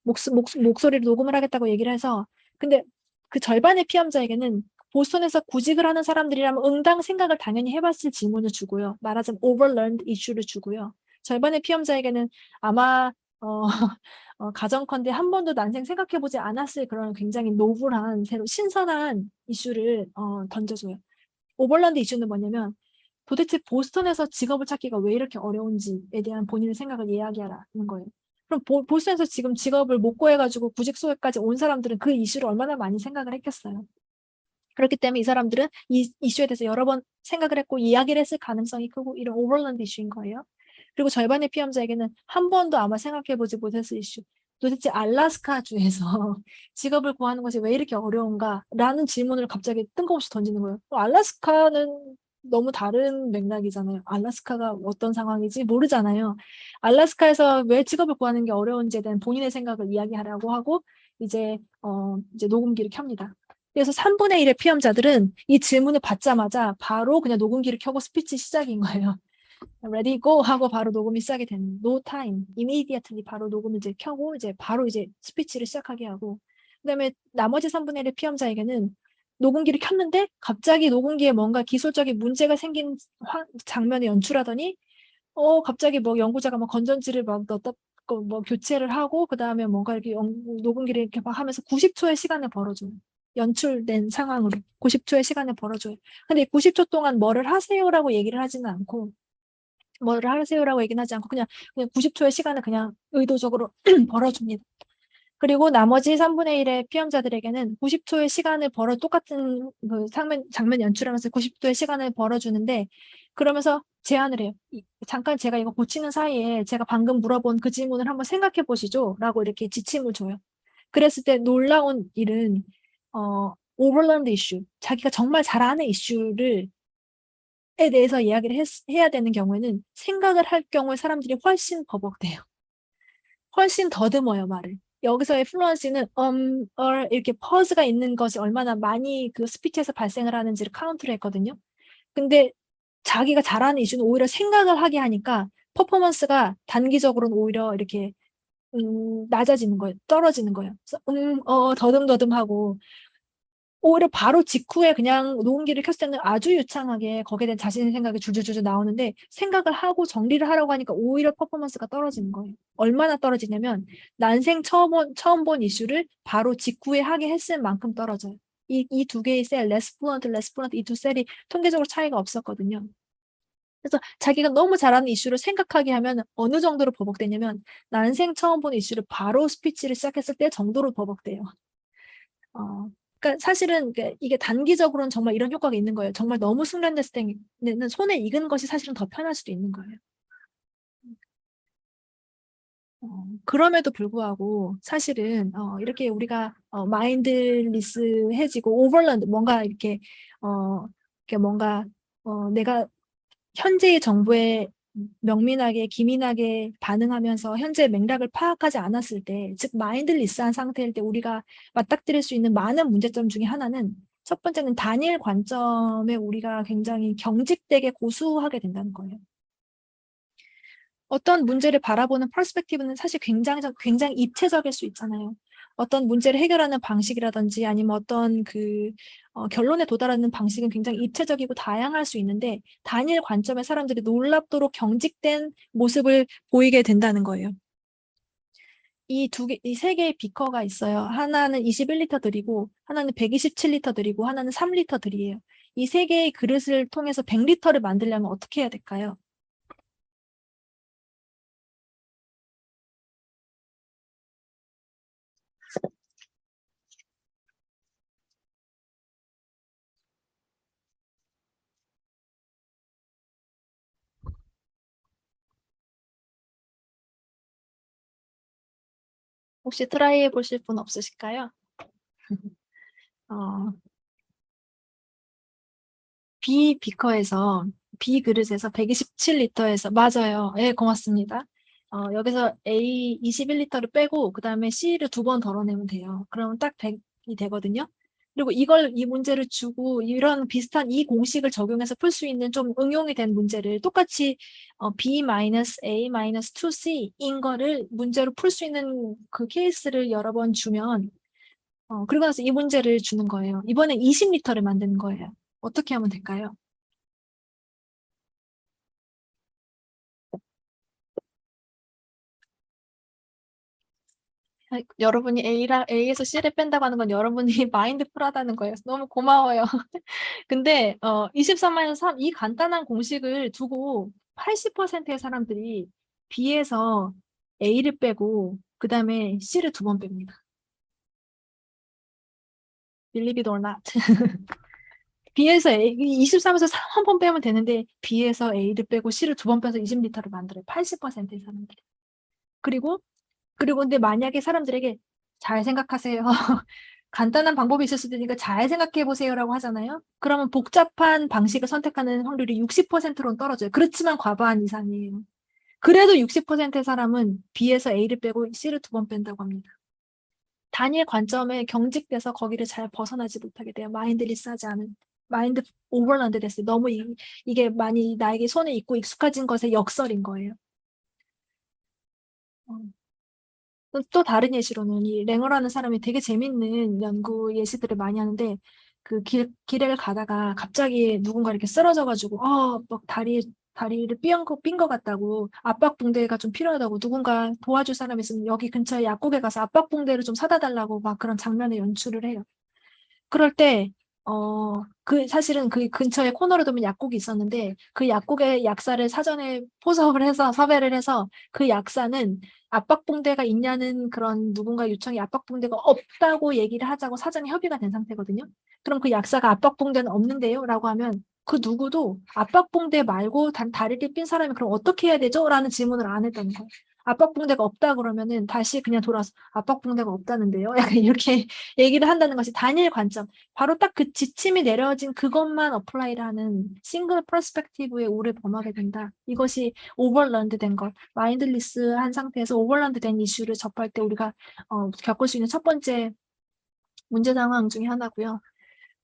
목, 목, 목소리를 녹음을 하겠다고 얘기를 해서 근데 그 절반의 피험자에게는 보스턴에서 구직을 하는 사람들이라면 응당 생각을 당연히 해봤을 질문을 주고요. 말하자면 overlearned 이슈를 주고요. 절반의 피험자에게는 아마 어, *laughs* 어, 가정컨대 한 번도 난생 생각해보지 않았을 그런 굉장히 노블한 새로 신선한 이슈를 어, 던져줘요. overlearned 이슈는 뭐냐면 도대체 보스턴에서 직업을 찾기가 왜 이렇게 어려운지에 대한 본인의 생각을 이야기하라는 거예요. 그럼 보, 보스턴에서 지금 직업을 못 구해가지고 구직소에까지 온 사람들은 그 이슈를 얼마나 많이 생각을 했겠어요. 그렇기 때문에 이 사람들은 이 이슈에 대해서 여러 번 생각을 했고 이야기를 했을 가능성이 크고 이런 overlearned 이슈인 거예요. 그리고 절반의 피험자에게는 한 번도 아마 생각해보지 못했을 이슈. 도대체 알라스카 주에서 *laughs* 직업을 구하는 것이 왜 이렇게 어려운가? 라는 질문을 갑자기 뜬금없이 던지는 거예요. 알라스카는 너무 다른 맥락이잖아요. 알라스카가 어떤 상황이지 모르잖아요. 알라스카에서 왜 직업을 구하는 게 어려운지에 대한 본인의 생각을 이야기하라고 하고 이제 어 이제 녹음기를 켭니다. 그래서 3분의 1의 피험자들은 이 질문을 받자마자 바로 그냥 녹음기를 켜고 스피치 시작인 거예요. ready go 하고 바로 녹음이 시작이 되는 no time immediately 바로 녹음을 이제 켜고 이제 바로 이제 스피치를 시작하게 하고 그다음에 나머지 3분의 1의 피험자에게는 녹음기를 켰는데 갑자기 녹음기에 뭔가 기술적인 문제가 생긴 장면을 연출하더니 어 갑자기 뭐 연구자가 뭐 건전지를 막 넣었다 뭐 교체를 하고 그 다음에 뭔가 이렇게 녹음기를 이렇게 막 하면서 90초의 시간을 벌어줘요. 연출된 상황으로 90초의 시간을 벌어줘요. 근데 90초 동안 뭐를 하세요라고 얘기를 하지는 않고 뭐를 하세요라고 얘기는 하지 않고 그냥, 그냥 90초의 시간을 그냥 의도적으로 *clears throat* 벌어줍니다. 그리고 나머지 3분의 1의 피험자들에게는 90초의 시간을 벌어 똑같은 그 장면, 장면 연출하면서 90초의 시간을 벌어주는데 그러면서 제안을 해요. 잠깐 제가 이거 고치는 사이에 제가 방금 물어본 그 질문을 한번 생각해 보시죠 라고 이렇게 지침을 줘요. 그랬을 때 놀라운 일은 어, 오버랜드 이슈, 자기가 정말 잘 아는 이슈를 에 대해서 이야기를 했, 해야 되는 경우에는 생각을 할 경우에 사람들이 훨씬 버벅대요. 훨씬 더듬어요, 말을. 여기서의 fluency는 um, or 이렇게 pause가 있는 것이 얼마나 많이 그 스피치에서 발생을 하는지를 카운트를 했거든요. 근데 자기가 잘하는 이슈는 오히려 생각을 하게 하니까 퍼포먼스가 단기적으로는 오히려 이렇게 음, 낮아지는 거예요. 떨어지는 거예요. 음, 어, 더듬더듬하고 오히려 바로 직후에 그냥 녹음기를 켰을 때는 아주 유창하게 거기에 대한 자신의 생각이 줄줄줄 나오는데 생각을 하고 정리를 하라고 하니까 오히려 퍼포먼스가 떨어지는 거예요. 얼마나 떨어지냐면 난생 처음, 처음 본 이슈를 바로 직후에 하게 했을 만큼 떨어져요. 이 이 두 개의 셀, less fluent 이두 셀이 통계적으로 차이가 없었거든요. 그래서 자기가 너무 잘하는 이슈를 생각하게 하면 어느 정도로 버벅대냐면 난생 처음 보는 이슈를 바로 스피치를 시작했을 때 정도로 버벅대요. 어, 그러니까 사실은 이게 단기적으로는 정말 이런 효과가 있는 거예요. 정말 너무 숙련됐을 때는 손에 익은 것이 사실은 더 편할 수도 있는 거예요. 어, 그럼에도 불구하고 사실은 어, 이렇게 우리가 어, 마인드리스해지고 오버런드 뭔가 이렇게 어, 이렇게 뭔가 어, 내가 현재의 정부에 명민하게 기민하게 반응하면서 현재 맥락을 파악하지 않았을 때, 즉 마인드리스한 상태일 때 우리가 맞닥뜨릴 수 있는 많은 문제점 중에 하나는 첫 번째는 단일 관점에 우리가 굉장히 경직되게 고수하게 된다는 거예요. 어떤 문제를 바라보는 퍼스펙티브는 사실 굉장히 굉장히 입체적일 수 있잖아요. 어떤 문제를 해결하는 방식이라든지 아니면 어떤 그 어, 결론에 도달하는 방식은 굉장히 입체적이고 다양할 수 있는데 단일 관점의 사람들이 놀랍도록 경직된 모습을 보이게 된다는 거예요. 이 두 개, 이 세 개의 비커가 있어요. 하나는 21리터 들이고, 하나는 127리터 들이고, 하나는 3리터 들이에요. 이 세 개의 그릇을 통해서 100리터를 만들려면 어떻게 해야 될까요? 혹시 try 해보실 분 없으실까요? 어, B 비커에서 B 그릇에서 127리터에서 맞아요. 예, 네, 고맙습니다. 어, 여기서 A 21리터를 빼고 그 다음에 C를 두 번 덜어내면 돼요. 그러면 딱 100이 되거든요. 그리고 이걸 이 문제를 주고 이런 비슷한 이 공식을 적용해서 풀 수 있는 좀 응용이 된 문제를 똑같이 어, B-A-2C인 거를 문제로 풀 수 있는 그 케이스를 여러 번 주면 어, 그리고 나서 이 문제를 주는 거예요. 이번엔 20리터를 만드는 거예요. 어떻게 하면 될까요? 여러분이 A랑 A에서 C를 뺀다고 하는 건 여러분이 *laughs* 마인드 풀하다는 거예요. 너무 고마워요. *laughs* 근데 어 23만에서 3, 이 간단한 공식을 두고 80%의 사람들이 B에서 A를 빼고 그 다음에 C를 두 번 뺍니다. Believe it or not. *laughs* B에서 A, 23에서 3한번 빼면 되는데 B에서 A를 빼고 C를 두 번 빼서 20리터를 만들어요. 80%의 사람들이. 그리고 그리고 근데 만약에 사람들에게 잘 생각하세요. *laughs* 간단한 방법이 있을 수도 있으니까 잘 생각해 보세요라고 하잖아요. 그러면 복잡한 방식을 선택하는 확률이 60%로 떨어져요. 그렇지만 과반 이상이에요. 그래도 60%의 사람은 B에서 A를 빼고 C를 두 번 뺀다고 합니다. 단일 관점에 경직돼서 거기를 잘 벗어나지 못하게 돼요. 마인드리스하지 않은. 마인드 오버런드 됐어요. 너무 이, 이게 많이 나에게 손에 있고 익숙해진 것의 역설인 거예요. 어. 또 다른 예시로는 이 랭어라는 사람이 되게 재밌는 연구 예시들을 많이 하는데 그 길, 길을 가다가 갑자기 누군가 이렇게 쓰러져가지고 어, 막 다리, 다리를 삐은 거, 삔것 같다고 압박 붕대가 좀 필요하다고 누군가 도와줄 사람 있으면 여기 근처에 약국에 가서 압박 붕대를 좀 사다 달라고 막 그런 장면을 연출을 해요. 그럴 때 어, 그, 사실은 그 근처에 코너로 두면 약국이 있었는데 그 약국의 약사를 사전에 포섭을 해서 섭외를 해서 그 약사는 압박붕대가 있냐는 그런 누군가 요청이 압박붕대가 없다고 얘기를 하자고 사전에 협의가 된 상태거든요. 그럼 그 약사가 압박붕대는 없는데요? 라고 하면 그 누구도 압박붕대 말고 단 다리를 삔 사람이 그럼 어떻게 해야 되죠? 라는 질문을 안 했다는 거예요. 압박붕대가 없다 그러면은 다시 그냥 돌아서 압박붕대가 없다는데요. *laughs* 약간 이렇게 얘기를 한다는 것이 단일 관점. 바로 딱 그 지침이 내려진 그것만 apply를 하는 single perspective의 오류를 범하게 된다. 이것이 overlearned 된 것. mindless한 상태에서 overlearned 된 이슈를 접할 때 우리가 어, 겪을 수 있는 첫 번째 문제 상황 중에 하나고요.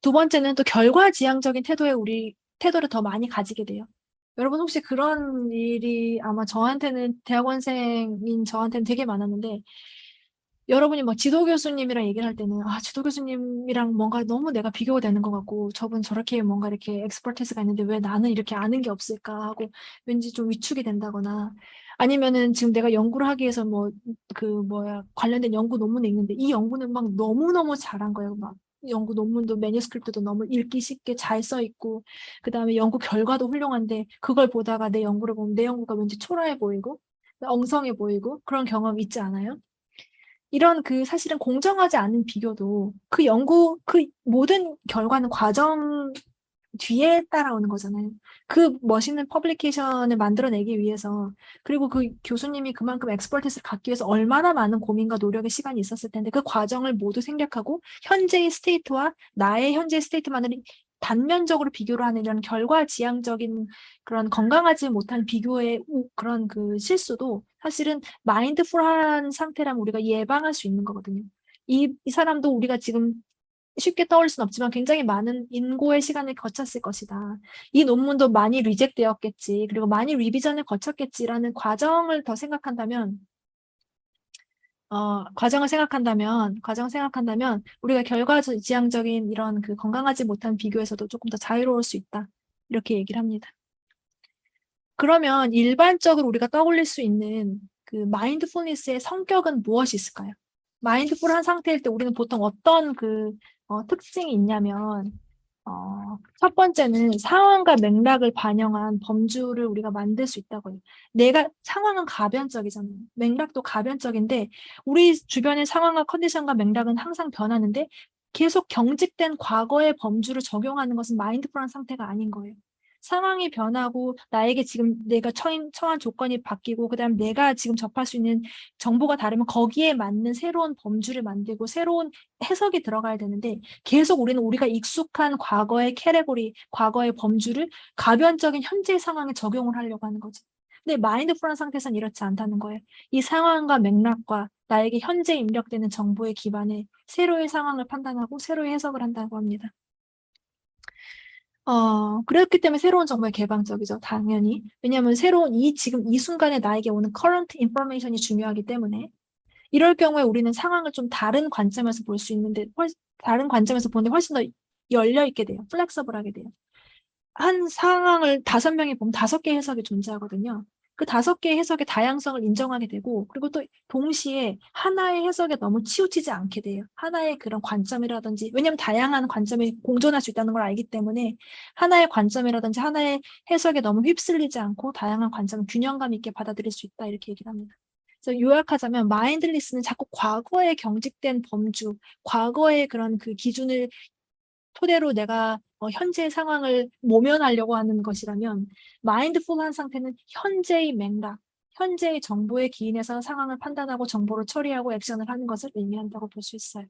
두 번째는 또 결과지향적인 태도에 우리 태도를 더 많이 가지게 돼요. 여러분 혹시 그런 일이 아마 저한테는 대학원생인 저한테는 되게 많았는데 여러분이 막 지도 교수님이랑 얘기를 할 때는 아 지도 교수님이랑 뭔가 너무 내가 비교가 되는 것 같고 저분 저렇게 뭔가 이렇게 expertise가 있는데 왜 나는 이렇게 아는 게 없을까 하고 왠지 좀 위축이 된다거나 아니면은 지금 내가 연구를 하기 위해서 뭐 그 뭐야 관련된 연구 논문이 있는데 이 연구는 막 너무너무 잘한 거예요 막 연구 논문도 매니스크립트도 너무 읽기 쉽게 잘 써 있고 그 다음에 연구 결과도 훌륭한데 그걸 보다가 내 연구를 보면 내 연구가 왠지 초라해 보이고 엉성해 보이고 그런 경험 있지 않아요? 이런 그 사실은 공정하지 않은 비교도 그 연구 그 모든 결과는 과정 뒤에 따라오는 거잖아요. 그 멋있는 publication을 만들어내기 위해서 그리고 그 교수님이 그만큼 expertise를 갖기 위해서 얼마나 많은 고민과 노력의 시간이 있었을 텐데 그 과정을 모두 생략하고 현재의 state와 나의 현재의 state만을 단면적으로 비교를 하는 이런 결과 지향적인 그런 건강하지 못한 비교의 그런 그 실수도 사실은 mindful한 상태라면 우리가 예방할 수 있는 거거든요. 이, 이 사람도 우리가 지금 쉽게 떠올릴 수는 없지만 굉장히 많은 인고의 시간을 거쳤을 것이다. 이 논문도 많이 리젝되었겠지. 그리고 많이 리비전을 거쳤겠지라는 과정을 더 생각한다면 어, 과정을 생각한다면, 과정을 생각한다면 우리가 결과지향적인 이런 그 건강하지 못한 비교에서도 조금 더 자유로울 수 있다. 이렇게 얘기를 합니다. 그러면 일반적으로 우리가 떠올릴 수 있는 그 마인드풀니스의 성격은 무엇이 있을까요? 마인드풀한 상태일 때 우리는 보통 어떤 그 어, 특징이 있냐면 어, 첫 번째는 상황과 맥락을 반영한 범주를 우리가 만들 수 있다고 해요. 내가 상황은 가변적이잖아요. 맥락도 가변적인데 우리 주변의 상황과 컨디션과 맥락은 항상 변하는데 계속 경직된 과거의 범주를 적용하는 것은 마인드풀한 상태가 아닌 거예요. 상황이 변하고 나에게 지금 내가 처인, 처한 조건이 바뀌고 그다음 내가 지금 접할 수 있는 정보가 다르면 거기에 맞는 새로운 범주를 만들고 새로운 해석이 들어가야 되는데 계속 우리는 우리가 익숙한 과거의 캐레고리, 과거의 범주를 가변적인 현재 상황에 적용을 하려고 하는 거죠. 근데 마인드풀한 상태에서는 이렇지 않다는 거예요. 이 상황과 맥락과 나에게 현재 입력되는 정보에 기반해 새로의 상황을 판단하고 새로의 해석을 한다고 합니다. 어, 그렇기 때문에 새로운 정보에 개방적이죠. 당연히. 왜냐하면 새로운 이 지금 이 순간에 나에게 오는 current information이 중요하기 때문에 이럴 경우에 우리는 상황을 좀 다른 관점에서 볼 수 있는데 훨, 다른 관점에서 보는데 훨씬 더 열려 있게 돼요. 플렉서블하게 돼요. 한 상황을 다섯 명이 보면 다섯 개의 해석이 존재하거든요. 그 다섯 개의 해석의 다양성을 인정하게 되고 그리고 또 동시에 하나의 해석에 너무 치우치지 않게 돼요. 하나의 그런 관점이라든지 왜냐하면 다양한 관점이 공존할 수 있다는 걸 알기 때문에 하나의 관점이라든지 하나의 해석에 너무 휩쓸리지 않고 다양한 관점을 균형감 있게 받아들일 수 있다 이렇게 얘기를 합니다. 그래서 요약하자면 마인드리스는 자꾸 과거에 경직된 범주, 과거의 그런 그 기준을 토대로 내가 어, 현재의 상황을 모면하려고 하는 것이라면 마인드풀한 상태는 현재의 맥락, 현재의 정보에 기인해서 상황을 판단하고 정보를 처리하고 액션을 하는 것을 의미한다고 볼 수 있어요.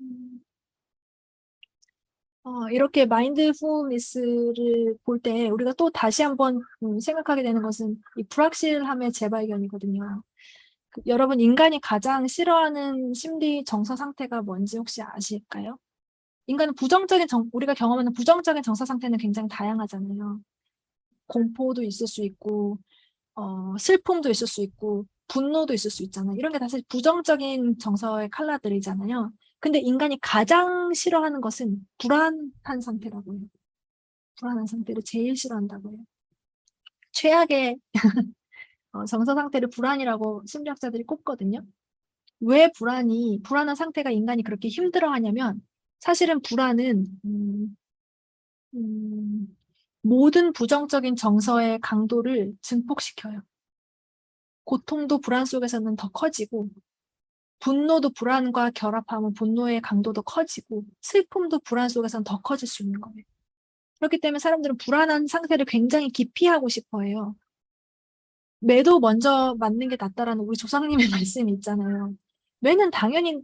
음. 어, 이렇게 마인드풀니스를 볼 때 우리가 또 다시 한번 음, 생각하게 되는 것은 이 불확실함의 재발견이거든요. 그, 여러분 인간이 가장 싫어하는 심리 정서 상태가 뭔지 혹시 아실까요? 인간은 부정적인 정, 우리가 경험하는 부정적인 정서 상태는 굉장히 다양하잖아요. 공포도 있을 수 있고 어, 슬픔도 있을 수 있고 분노도 있을 수 있잖아요. 이런 게다 사실 부정적인 정서의 칼라들이잖아요. 근데 인간이 가장 싫어하는 것은 불안한 상태라고 해요. 불안한 상태를 제일 싫어한다고 해요. 최악의 어, 정서 상태를 불안이라고 심리학자들이 꼽거든요. 왜 불안이, 불안한 상태가 인간이 그렇게 힘들어하냐면 사실은 불안은 음, 음, 모든 부정적인 정서의 강도를 증폭시켜요. 고통도 불안 속에서는 더 커지고 분노도 불안과 결합하면 분노의 강도도 커지고 슬픔도 불안 속에서는 더 커질 수 있는 거예요. 그렇기 때문에 사람들은 불안한 상태를 굉장히 기피하고 싶어 해요. 매도 먼저 맞는 게 낫다라는 우리 조상님의 *laughs* 말씀이 있잖아요. 매는 당연히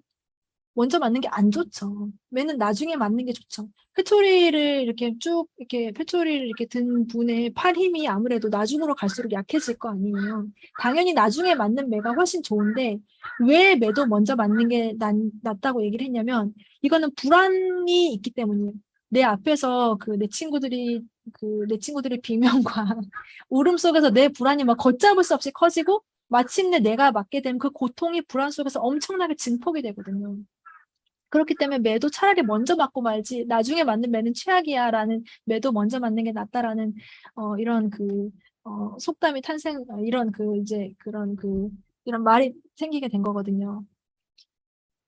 먼저 맞는 게 안 좋죠. 매는 나중에 맞는 게 좋죠. 회초리를 이렇게 쭉 이렇게 회초리를 이렇게 든 분의 팔 힘이 아무래도 나중으로 갈수록 약해질 거 아니에요. 당연히 나중에 맞는 매가 훨씬 좋은데 왜 매도 먼저 맞는 게 낫, 낫다고 얘기를 했냐면 이거는 불안이 있기 때문이에요. 내 앞에서 그 내 친구들이 그 내 친구들의 비명과 *laughs* 울음 속에서 내 불안이 막 걷잡을 수 없이 커지고 마침내 내가 맞게 되면 그 고통이 불안 속에서 엄청나게 증폭이 되거든요. 그렇기 때문에 매도 차라리 먼저 맞고 말지 나중에 맞는 매는 최악이야 라는 매도 먼저 맞는 게 낫다라는 어, 이런 그 어, 속담이 탄생 이런 그 이제 그런 그 이런 말이 생기게 된 거거든요.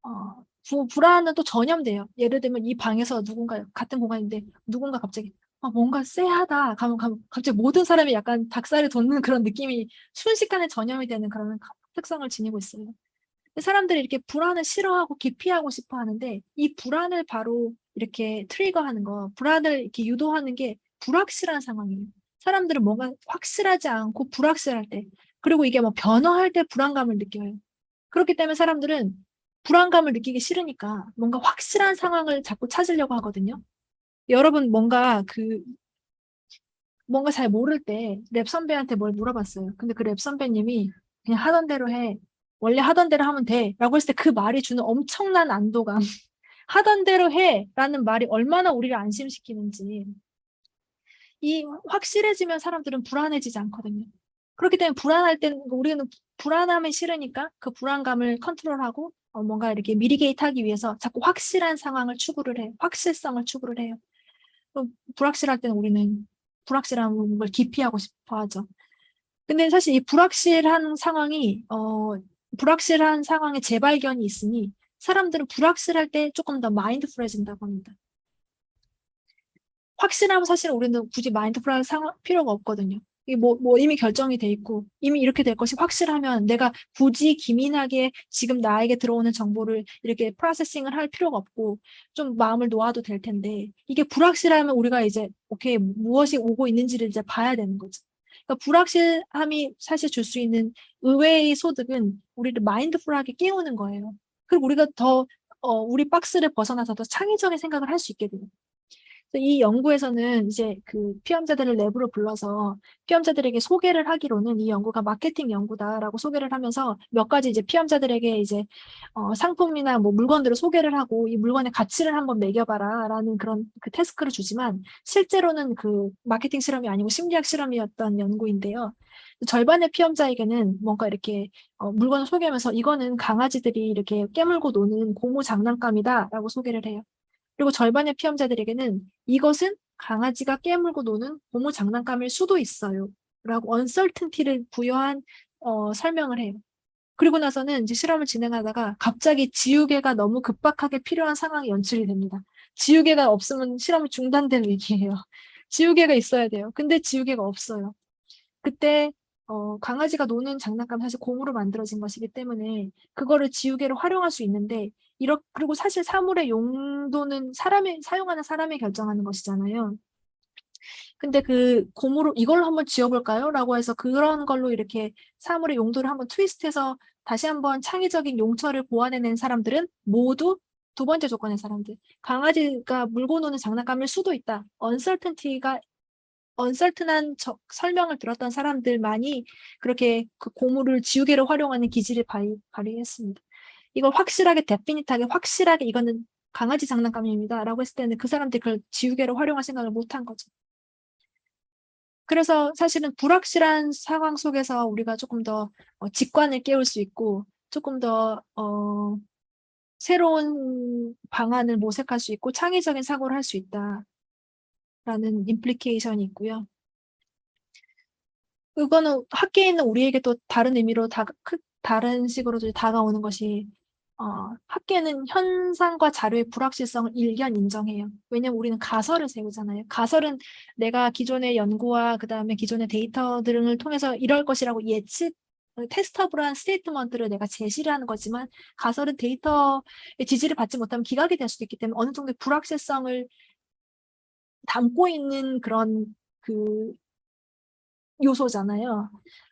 어, 부, 불안은 또 전염돼요. 예를 들면 이 방에서 누군가 같은 공간인데 누군가 갑자기 아, 뭔가 쎄하다. 갑자기 모든 사람이 약간 닭살이 돋는 그런 느낌이 순식간에 전염이 되는 그런 특성을 지니고 있어요. 사람들이 이렇게 불안을 싫어하고 기피하고 싶어 하는데 이 불안을 바로 이렇게 트리거하는 거, 불안을 이렇게 유도하는 게 불확실한 상황이에요. 사람들은 뭔가 확실하지 않고 불확실할 때, 그리고 이게 뭐 변화할 때 불안감을 느껴요. 그렇기 때문에 사람들은 불안감을 느끼기 싫으니까 뭔가 확실한 상황을 자꾸 찾으려고 하거든요. 여러분 뭔가 그 뭔가 잘 모를 때 lab 선배한테 뭘 물어봤어요. 근데 그 lab 선배님이 그냥 하던 대로 해. 원래 하던 대로 하면 돼. 라고 했을 때 그 말이 주는 엄청난 안도감. *laughs* 하던 대로 해. 라는 말이 얼마나 우리를 안심시키는지. 이 확실해지면 사람들은 불안해지지 않거든요. 그렇기 때문에 불안할 때는 우리는 불안함이 싫으니까 그 불안감을 컨트롤하고 어, 뭔가 이렇게 미리게이트 하기 위해서 자꾸 확실한 상황을 추구를 해요. 확실성을 추구를 해요. 불확실할 때는 우리는 불확실한 걸 기피하고 싶어 하죠. 근데 사실 이 불확실한 상황이 어 불확실한 상황의 재발견이 있으니 사람들은 불확실할 때 조금 더 마인드풀해진다고 합니다. 확실하면 사실 우리는 굳이 마인드풀할 상황 필요가 없거든요. 뭐, 뭐 이미 결정이 돼 있고 이미 이렇게 될 것이 확실하면 내가 굳이 기민하게 지금 나에게 들어오는 정보를 이렇게 프로세싱을 할 필요가 없고 좀 마음을 놓아도 될 텐데 이게 불확실하면 우리가 이제 오케이 무엇이 오고 있는지를 이제 봐야 되는 거죠. 그러니까 불확실함이 사실 줄 수 있는 의외의 소득은 우리를 마인드풀하게 깨우는 거예요. 그리고 우리가 더 어, 우리 박스를 벗어나서 더 창의적인 생각을 할 수 있게 돼요. 이 연구에서는 이제 그 피험자들을 랩으로 불러서 피험자들에게 소개를 하기로는 이 연구가 마케팅 연구다라고 소개를 하면서 몇 가지 이제 피험자들에게 이제 어, 상품이나 뭐 물건들을 소개를 하고 이 물건의 가치를 한번 매겨봐라라는 그런 그 태스크를 주지만 실제로는 그 마케팅 실험이 아니고 심리학 실험이었던 연구인데요. 절반의 피험자에게는 뭔가 이렇게 어, 물건을 소개하면서 이거는 강아지들이 이렇게 깨물고 노는 고무 장난감이다라고 소개를 해요. 그리고 절반의 피험자들에게는 이것은 강아지가 깨물고 노는 고무 장난감일 수도 있어요. 라고 언설튼티를 부여한 어, 설명을 해요. 그리고 나서는 이제 실험을 진행하다가 갑자기 지우개가 너무 급박하게 필요한 상황이 연출이 됩니다. 지우개가 없으면 실험이 중단될 위기예요. *laughs* 지우개가 있어야 돼요. 근데 지우개가 없어요. 그때 어, 강아지가 노는 장난감 사실 고무로 만들어진 것이기 때문에 그거를 지우개로 활용할 수 있는데 이렇 그리고 사실 사물의 용도는 사람이 사용하는 사람이 결정하는 것이잖아요. 근데 그 고무로 이걸로 한번 지어볼까요? 라고 해서 그런 걸로 이렇게 사물의 용도를 한번 트위스트해서 다시 한번 창의적인 용처를 보완해낸 사람들은 모두 두 번째 조건의 사람들. 강아지가 물고 노는 장난감일 수도 있다. 언설튼티가 uncertain한 저, 설명을 들었던 사람들만이 그렇게 그 고무를 지우개로 활용하는 기지를 발휘, 발휘했습니다. 이걸 확실하게 definite하게 확실하게 이거는 강아지 장난감입니다 라고 했을 때는 그 사람들이 그걸 지우개로 활용할 생각을 못한 거죠. 그래서 사실은 불확실한 상황 속에서 우리가 조금 더 어, 직관을 깨울 수 있고 조금 더 어, 새로운 방안을 모색할 수 있고 창의적인 사고를 할 수 있다. 라는 implication이 있고요. 그거는 학계에 있는 우리에게 또 다른 의미로 다, 다른 식으로 다가오는 것이 어, 학계는 현상과 자료의 불확실성을 일견 인정해요. 왜냐면 우리는 가설을 세우잖아요. 가설은 내가 기존의 연구와 그 다음에 기존의 데이터 등을 통해서 이럴 것이라고 예측, testable한 statement를 내가 제시를 하는 거지만 가설은 데이터의 지지를 받지 못하면 기각이 될 수도 있기 때문에 어느 정도의 불확실성을 담고 있는 그런 그 요소잖아요.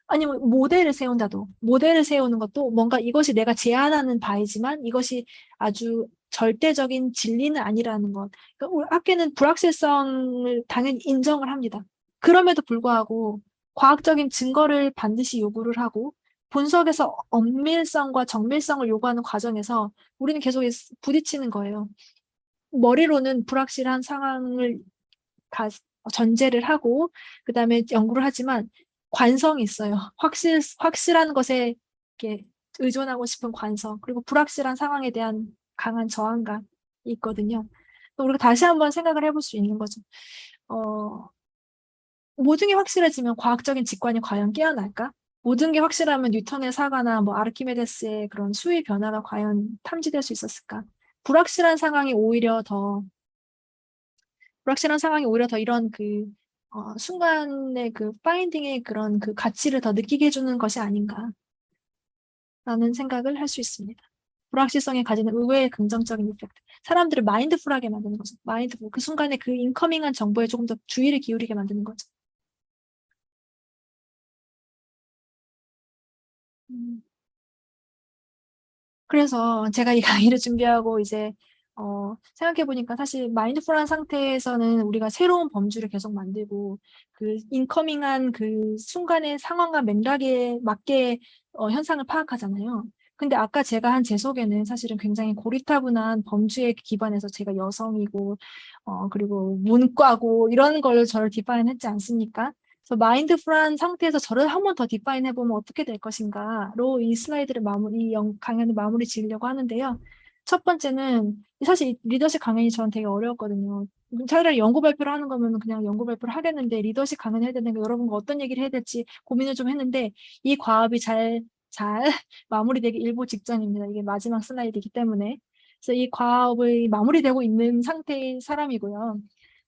아니면 모델을 세운다도 모델을 세우는 것도 뭔가 이것이 내가 제안하는 바이지만 이것이 아주 절대적인 진리는 아니라는 것. 그러니까 학계는 불확실성을 당연히 인정을 합니다. 그럼에도 불구하고 과학적인 증거를 반드시 요구를 하고 분석에서 엄밀성과 정밀성을 요구하는 과정에서 우리는 계속 부딪히는 거예요. 머리로는 불확실한 상황을 다 전제를 하고 그 다음에 연구를 하지만 관성이 있어요. *laughs* 확실, 확실한 것에 이렇게 의존하고 싶은 관성, 그리고 불확실한 상황에 대한 강한 저항감이 있거든요. 우리가 다시 한번 생각을 해볼 수 있는 거죠. 어, 모든 게 확실해지면 과학적인 직관이 과연 깨어날까? 모든 게 확실하면 뉴턴의 사과나 뭐 아르키메데스의 그런 수위 변화가 과연 탐지될 수 있었을까? 불확실한 상황이 오히려 더 불확실한 상황이 오히려 더 이런 그 어, 순간의 그 파인딩의 그런 그 가치를 더 느끼게 해주는 것이 아닌가 라는 생각을 할 수 있습니다. 불확실성이 가지는 의외의 긍정적인 이펙트. 사람들을 마인드풀하게 만드는 거죠. 마인드풀. 그 순간에 그 인커밍한 정보에 조금 더 주의를 기울이게 만드는 거죠. 음. 그래서 제가 이 강의를 준비하고 이제 어, 생각해보니까 사실 마인드풀한 상태에서는 우리가 새로운 범주를 계속 만들고 그 인커밍한 그 순간의 상황과 맥락에 맞게 어, 현상을 파악하잖아요. 근데 아까 제가 한 제 소개는 사실은 굉장히 고리타분한 범주에 기반해서 제가 여성이고 어, 그리고 문과고 이런 걸 저를 define 했지 않습니까? 그래서 mindful한 상태에서 저를 한 번 더 define 해보면 어떻게 될 것인가로 이 슬라이드를 마무리, 이 강연을 마무리 지으려고 하는데요. 첫 번째는 사실 리더십 강연이 저는 되게 어려웠거든요. 차라리 연구 발표를 하는 거면 그냥 연구 발표를 하겠는데 리더십 강연을 해야 되는 거 여러분과 어떤 얘기를 해야 될지 고민을 좀 했는데 이 과업이 잘, 잘 *laughs* 마무리되기 일보 직전입니다. 이게 마지막 슬라이드이기 때문에. 그래서 이 과업이 마무리되고 있는 상태의 사람이고요.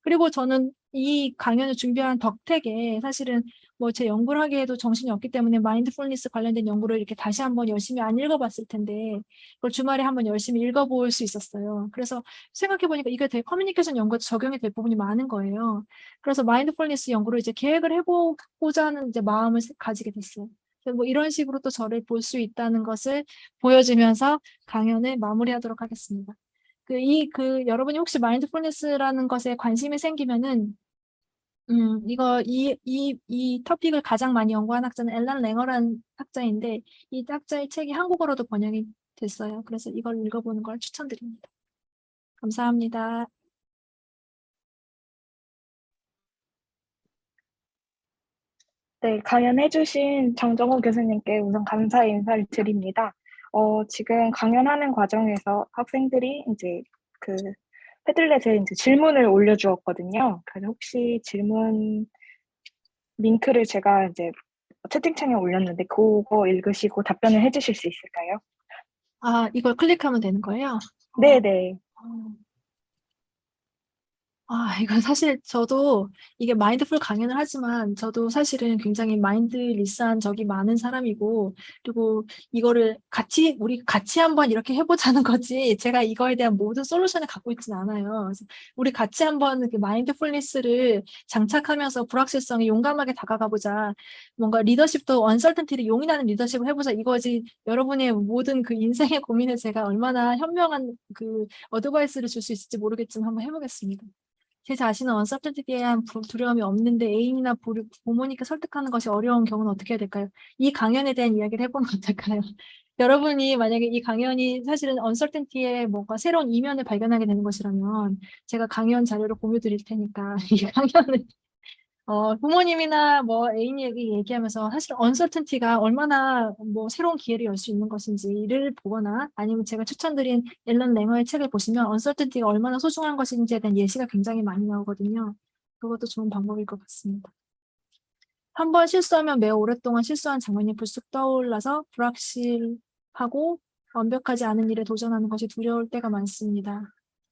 그리고 저는 이 강연을 준비한 덕택에 사실은 뭐 제 연구를 하기에도 정신이 없기 때문에 mindfulness 관련된 연구를 이렇게 다시 한번 열심히 안 읽어봤을 텐데 그걸 주말에 한번 열심히 읽어볼 수 있었어요. 그래서 생각해보니까 이게 되게 커뮤니케이션 연구에 적용이 될 부분이 많은 거예요. 그래서 mindfulness 연구를 이제 계획을 해보고자 하는 이제 마음을 가지게 됐어요. 뭐 이런 식으로 또 저를 볼 수 있다는 것을 보여주면서 강연을 마무리하도록 하겠습니다. 그, 이, 그, 여러분이 혹시 마인드풀니스라는 것에 관심이 생기면은, 음, 이거, 이, 이, 이 토픽을 가장 많이 연구한 학자는 엘란 랭어라는 학자인데, 이 학자의 책이 한국어로도 번역이 됐어요. 그래서 이걸 읽어보는 걸 추천드립니다. 감사합니다. 네, 강연해주신 정정호 교수님께 우선 감사의 인사를 드립니다. 어, 지금 강연하는 과정에서 학생들이 이제 그 패들렛에 이제 질문을 올려주었거든요. 그래서 혹시 질문 링크를 제가 이제 채팅창에 올렸는데 그거 읽으시고 답변을 해주실 수 있을까요? 아, 이걸 클릭하면 되는 거예요? 네네. 어. 아, 이건 사실 저도 이게 마인드풀 강연을 하지만 저도 사실은 굉장히 마인드리스한 적이 많은 사람이고 그리고 이거를 같이 우리 같이 한번 이렇게 해보자는 *laughs* 거지 제가 이거에 대한 모든 솔루션을 갖고 있지는 않아요. 그래서 우리 같이 한번 그 마인드풀니스를 장착하면서 불확실성에 용감하게 다가가보자. 뭔가 리더십도 언설턴티를 용인하는 리더십을 해보자 이거지 여러분의 모든 그 인생의 고민을 제가 얼마나 현명한 그 어드바이스를 줄 수 있을지 모르겠지만 한번 해보겠습니다. 제 자신은 언서턴티에 대한 두려움이 없는데 애인이나 부모님께 설득하는 것이 어려운 경우는 어떻게 해야 될까요? 이 강연에 대한 이야기를 해보면 *laughs* 어떨까요? 여러분이 만약에 이 강연이 사실은 언설텐티의 뭔가 새로운 이면을 발견하게 되는 것이라면 제가 강연 자료를 공유 드릴 테니까 *laughs* 이 강연을 어, 부모님이나 뭐 애인에게 얘기하면서 사실 언설튼티가 얼마나 뭐 새로운 기회를 열 수 있는 것인지를 보거나 아니면 제가 추천드린 앨런 랭어의 책을 보시면 언설튼티가 얼마나 소중한 것인지에 대한 예시가 굉장히 많이 나오거든요. 그것도 좋은 방법일 것 같습니다. 한 번 실수하면 매우 오랫동안 실수한 장면이 불쑥 떠올라서 불확실하고 완벽하지 않은 일에 도전하는 것이 두려울 때가 많습니다.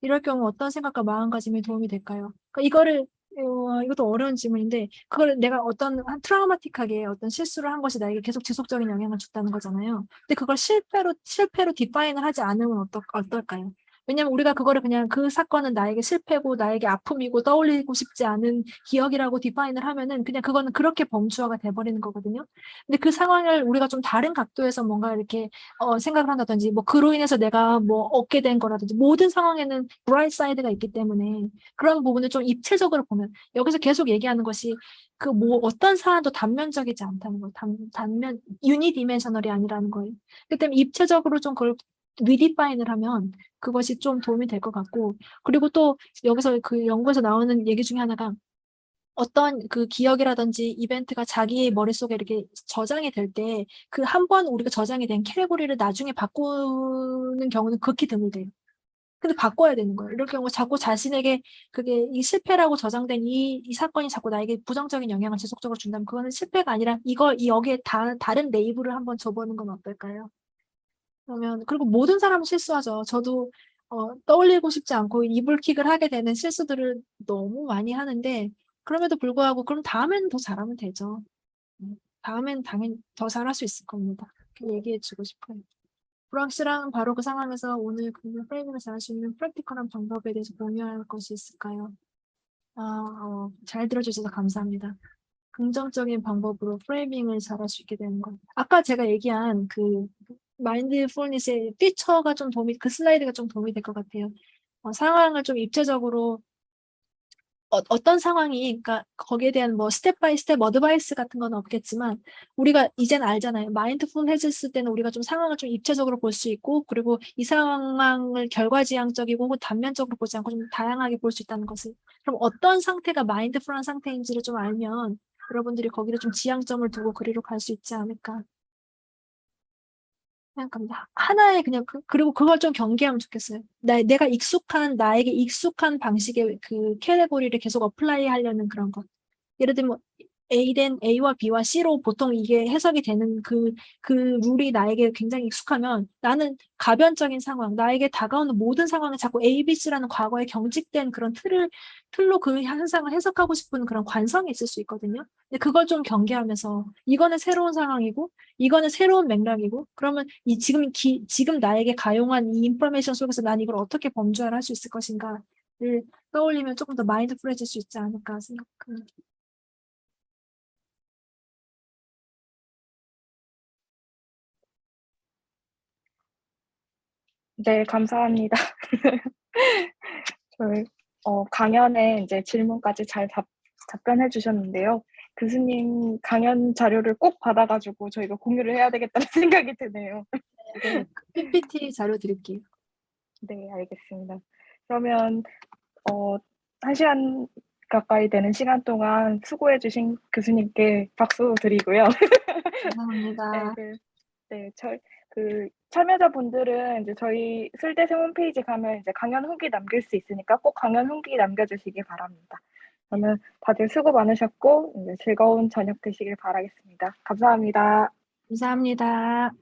이럴 경우 어떤 생각과 마음가짐이 도움이 될까요? 그러니까 이거를 어, 이것도 어려운 질문인데 그걸 내가 어떤 한 트라우마틱하게 어떤 실수를 한 것이 나에게 계속 지속적인 영향을 줬다는 거잖아요. 근데 그걸 실패로 실패로 디파인을 하지 않으면 어떨, 어떨까요? 왜냐면 우리가 그거를 그냥 그 사건은 나에게 실패고 나에게 아픔이고 떠올리고 싶지 않은 기억이라고 define을 하면은 그냥 그거는 그렇게 범주화가 돼버리는 거거든요. 근데 그 상황을 우리가 좀 다른 각도에서 뭔가 이렇게 어, 생각을 한다든지 뭐 그로 인해서 내가 뭐 얻게 된 거라든지 모든 상황에는 bright side가 있기 때문에 그런 부분을 좀 입체적으로 보면 여기서 계속 얘기하는 것이 그 뭐 어떤 사안도 단면적이지 않다는 거예요. 단, 단면 unidimensional이 아니라는 거예요. 그 때문에 입체적으로 좀 그걸 리디파인을 하면 그것이 좀 도움이 될 것 같고 그리고 또 여기서 그 연구에서 나오는 얘기 중에 하나가 어떤 그 기억이라든지 이벤트가 자기 머릿속에 이렇게 저장이 될 때 그 한 번 우리가 저장이 된 캐테고리를 나중에 바꾸는 경우는 극히 드물대요. 근데 바꿔야 되는 거예요. 이럴 경우 자꾸 자신에게 그게 이 실패라고 저장된 이, 이 사건이 자꾸 나에게 부정적인 영향을 지속적으로 준다면 그거는 실패가 아니라 이걸 이 여기에 다, 다른 레이블을 한번 줘보는 건 어떨까요? 그러면 그리고 모든 사람은 실수하죠. 저도 어, 떠올리고 싶지 않고 이불킥을 하게 되는 실수들을 너무 많이 하는데 그럼에도 불구하고 그럼 다음에는 더 잘하면 되죠. 음, 다음엔 당연히 더 잘할 수 있을 겁니다. 그 얘기해 주고 싶어요. 불확실한 바로 그 상황에서 오늘 그 프레이밍을 잘할 수 있는 프랙티컬한 방법에 대해서 공유할 것이 있을까요? 아, 어, 잘 들어주셔서 감사합니다. 긍정적인 방법으로 프레이밍을 잘할 수 있게 되는 것. 아까 제가 얘기한 그 mindfulness의 feature가 좀 도움이, 그 슬라이드가 좀 도움이 될 것 같아요. 어, 상황을 좀 입체적으로 어, 어떤 상황이, 그러니까 거기에 대한 뭐 step by step advice 같은 건 없겠지만 우리가 이젠 알잖아요. mindful해졌을 때는 우리가 좀 상황을 좀 입체적으로 볼 수 있고 그리고 이 상황을 결과지향적이고 혹은 단면적으로 보지 않고 좀 다양하게 볼 수 있다는 것을 그럼 어떤 상태가 mindful한 상태인지를 좀 알면 여러분들이 거기를 좀 지향점을 두고 그리로 갈 수 있지 않을까 생각합니다. 하나의 그냥 그, 그리고 그걸 좀 경계하면 좋겠어요. 나, 내가 익숙한 나에게 익숙한 방식의 그 category를 계속 apply 하려는 그런 것. 예를 들면 A된 A와 B와 C로 보통 이게 해석이 되는 그, 그 룰이 나에게 굉장히 익숙하면 나는 가변적인 상황, 나에게 다가오는 모든 상황을 자꾸 A, B, C라는 과거에 경직된 그런 틀을, 틀로 그 현상을 해석하고 싶은 그런 관성이 있을 수 있거든요. 근데 그걸 좀 경계하면서 이거는 새로운 상황이고 이거는 새로운 맥락이고 그러면 이 지금 기, 지금 나에게 가용한 이 인포메이션 속에서 난 이걸 어떻게 범주화할 수 있을 것인가를 떠올리면 조금 더 마인드풀해질 수 있지 않을까 생각합니다. 네, 감사합니다. *laughs* 저희 어, 강연에 이제 질문까지 잘 답, 답변해 주셨는데요. 교수님 강연 자료를 꼭 받아가지고 저희가 공유를 해야 되겠다는 *laughs* 생각이 드네요. 네, PPT 자료 드릴게요. 네, 알겠습니다. 그러면 어, 한 시간 가까이 되는 시간 동안 수고해 주신 교수님께 박수 드리고요. 감사합니다. *laughs* 네, 그, 네, 저, 그 참여자분들은 이제 저희 술대생 홈페이지 가면 이제 강연 후기 남길 수 있으니까 꼭 강연 후기 남겨주시기 바랍니다. 그러면 다들 수고 많으셨고 이제 즐거운 저녁 되시길 바라겠습니다. 감사합니다. 감사합니다.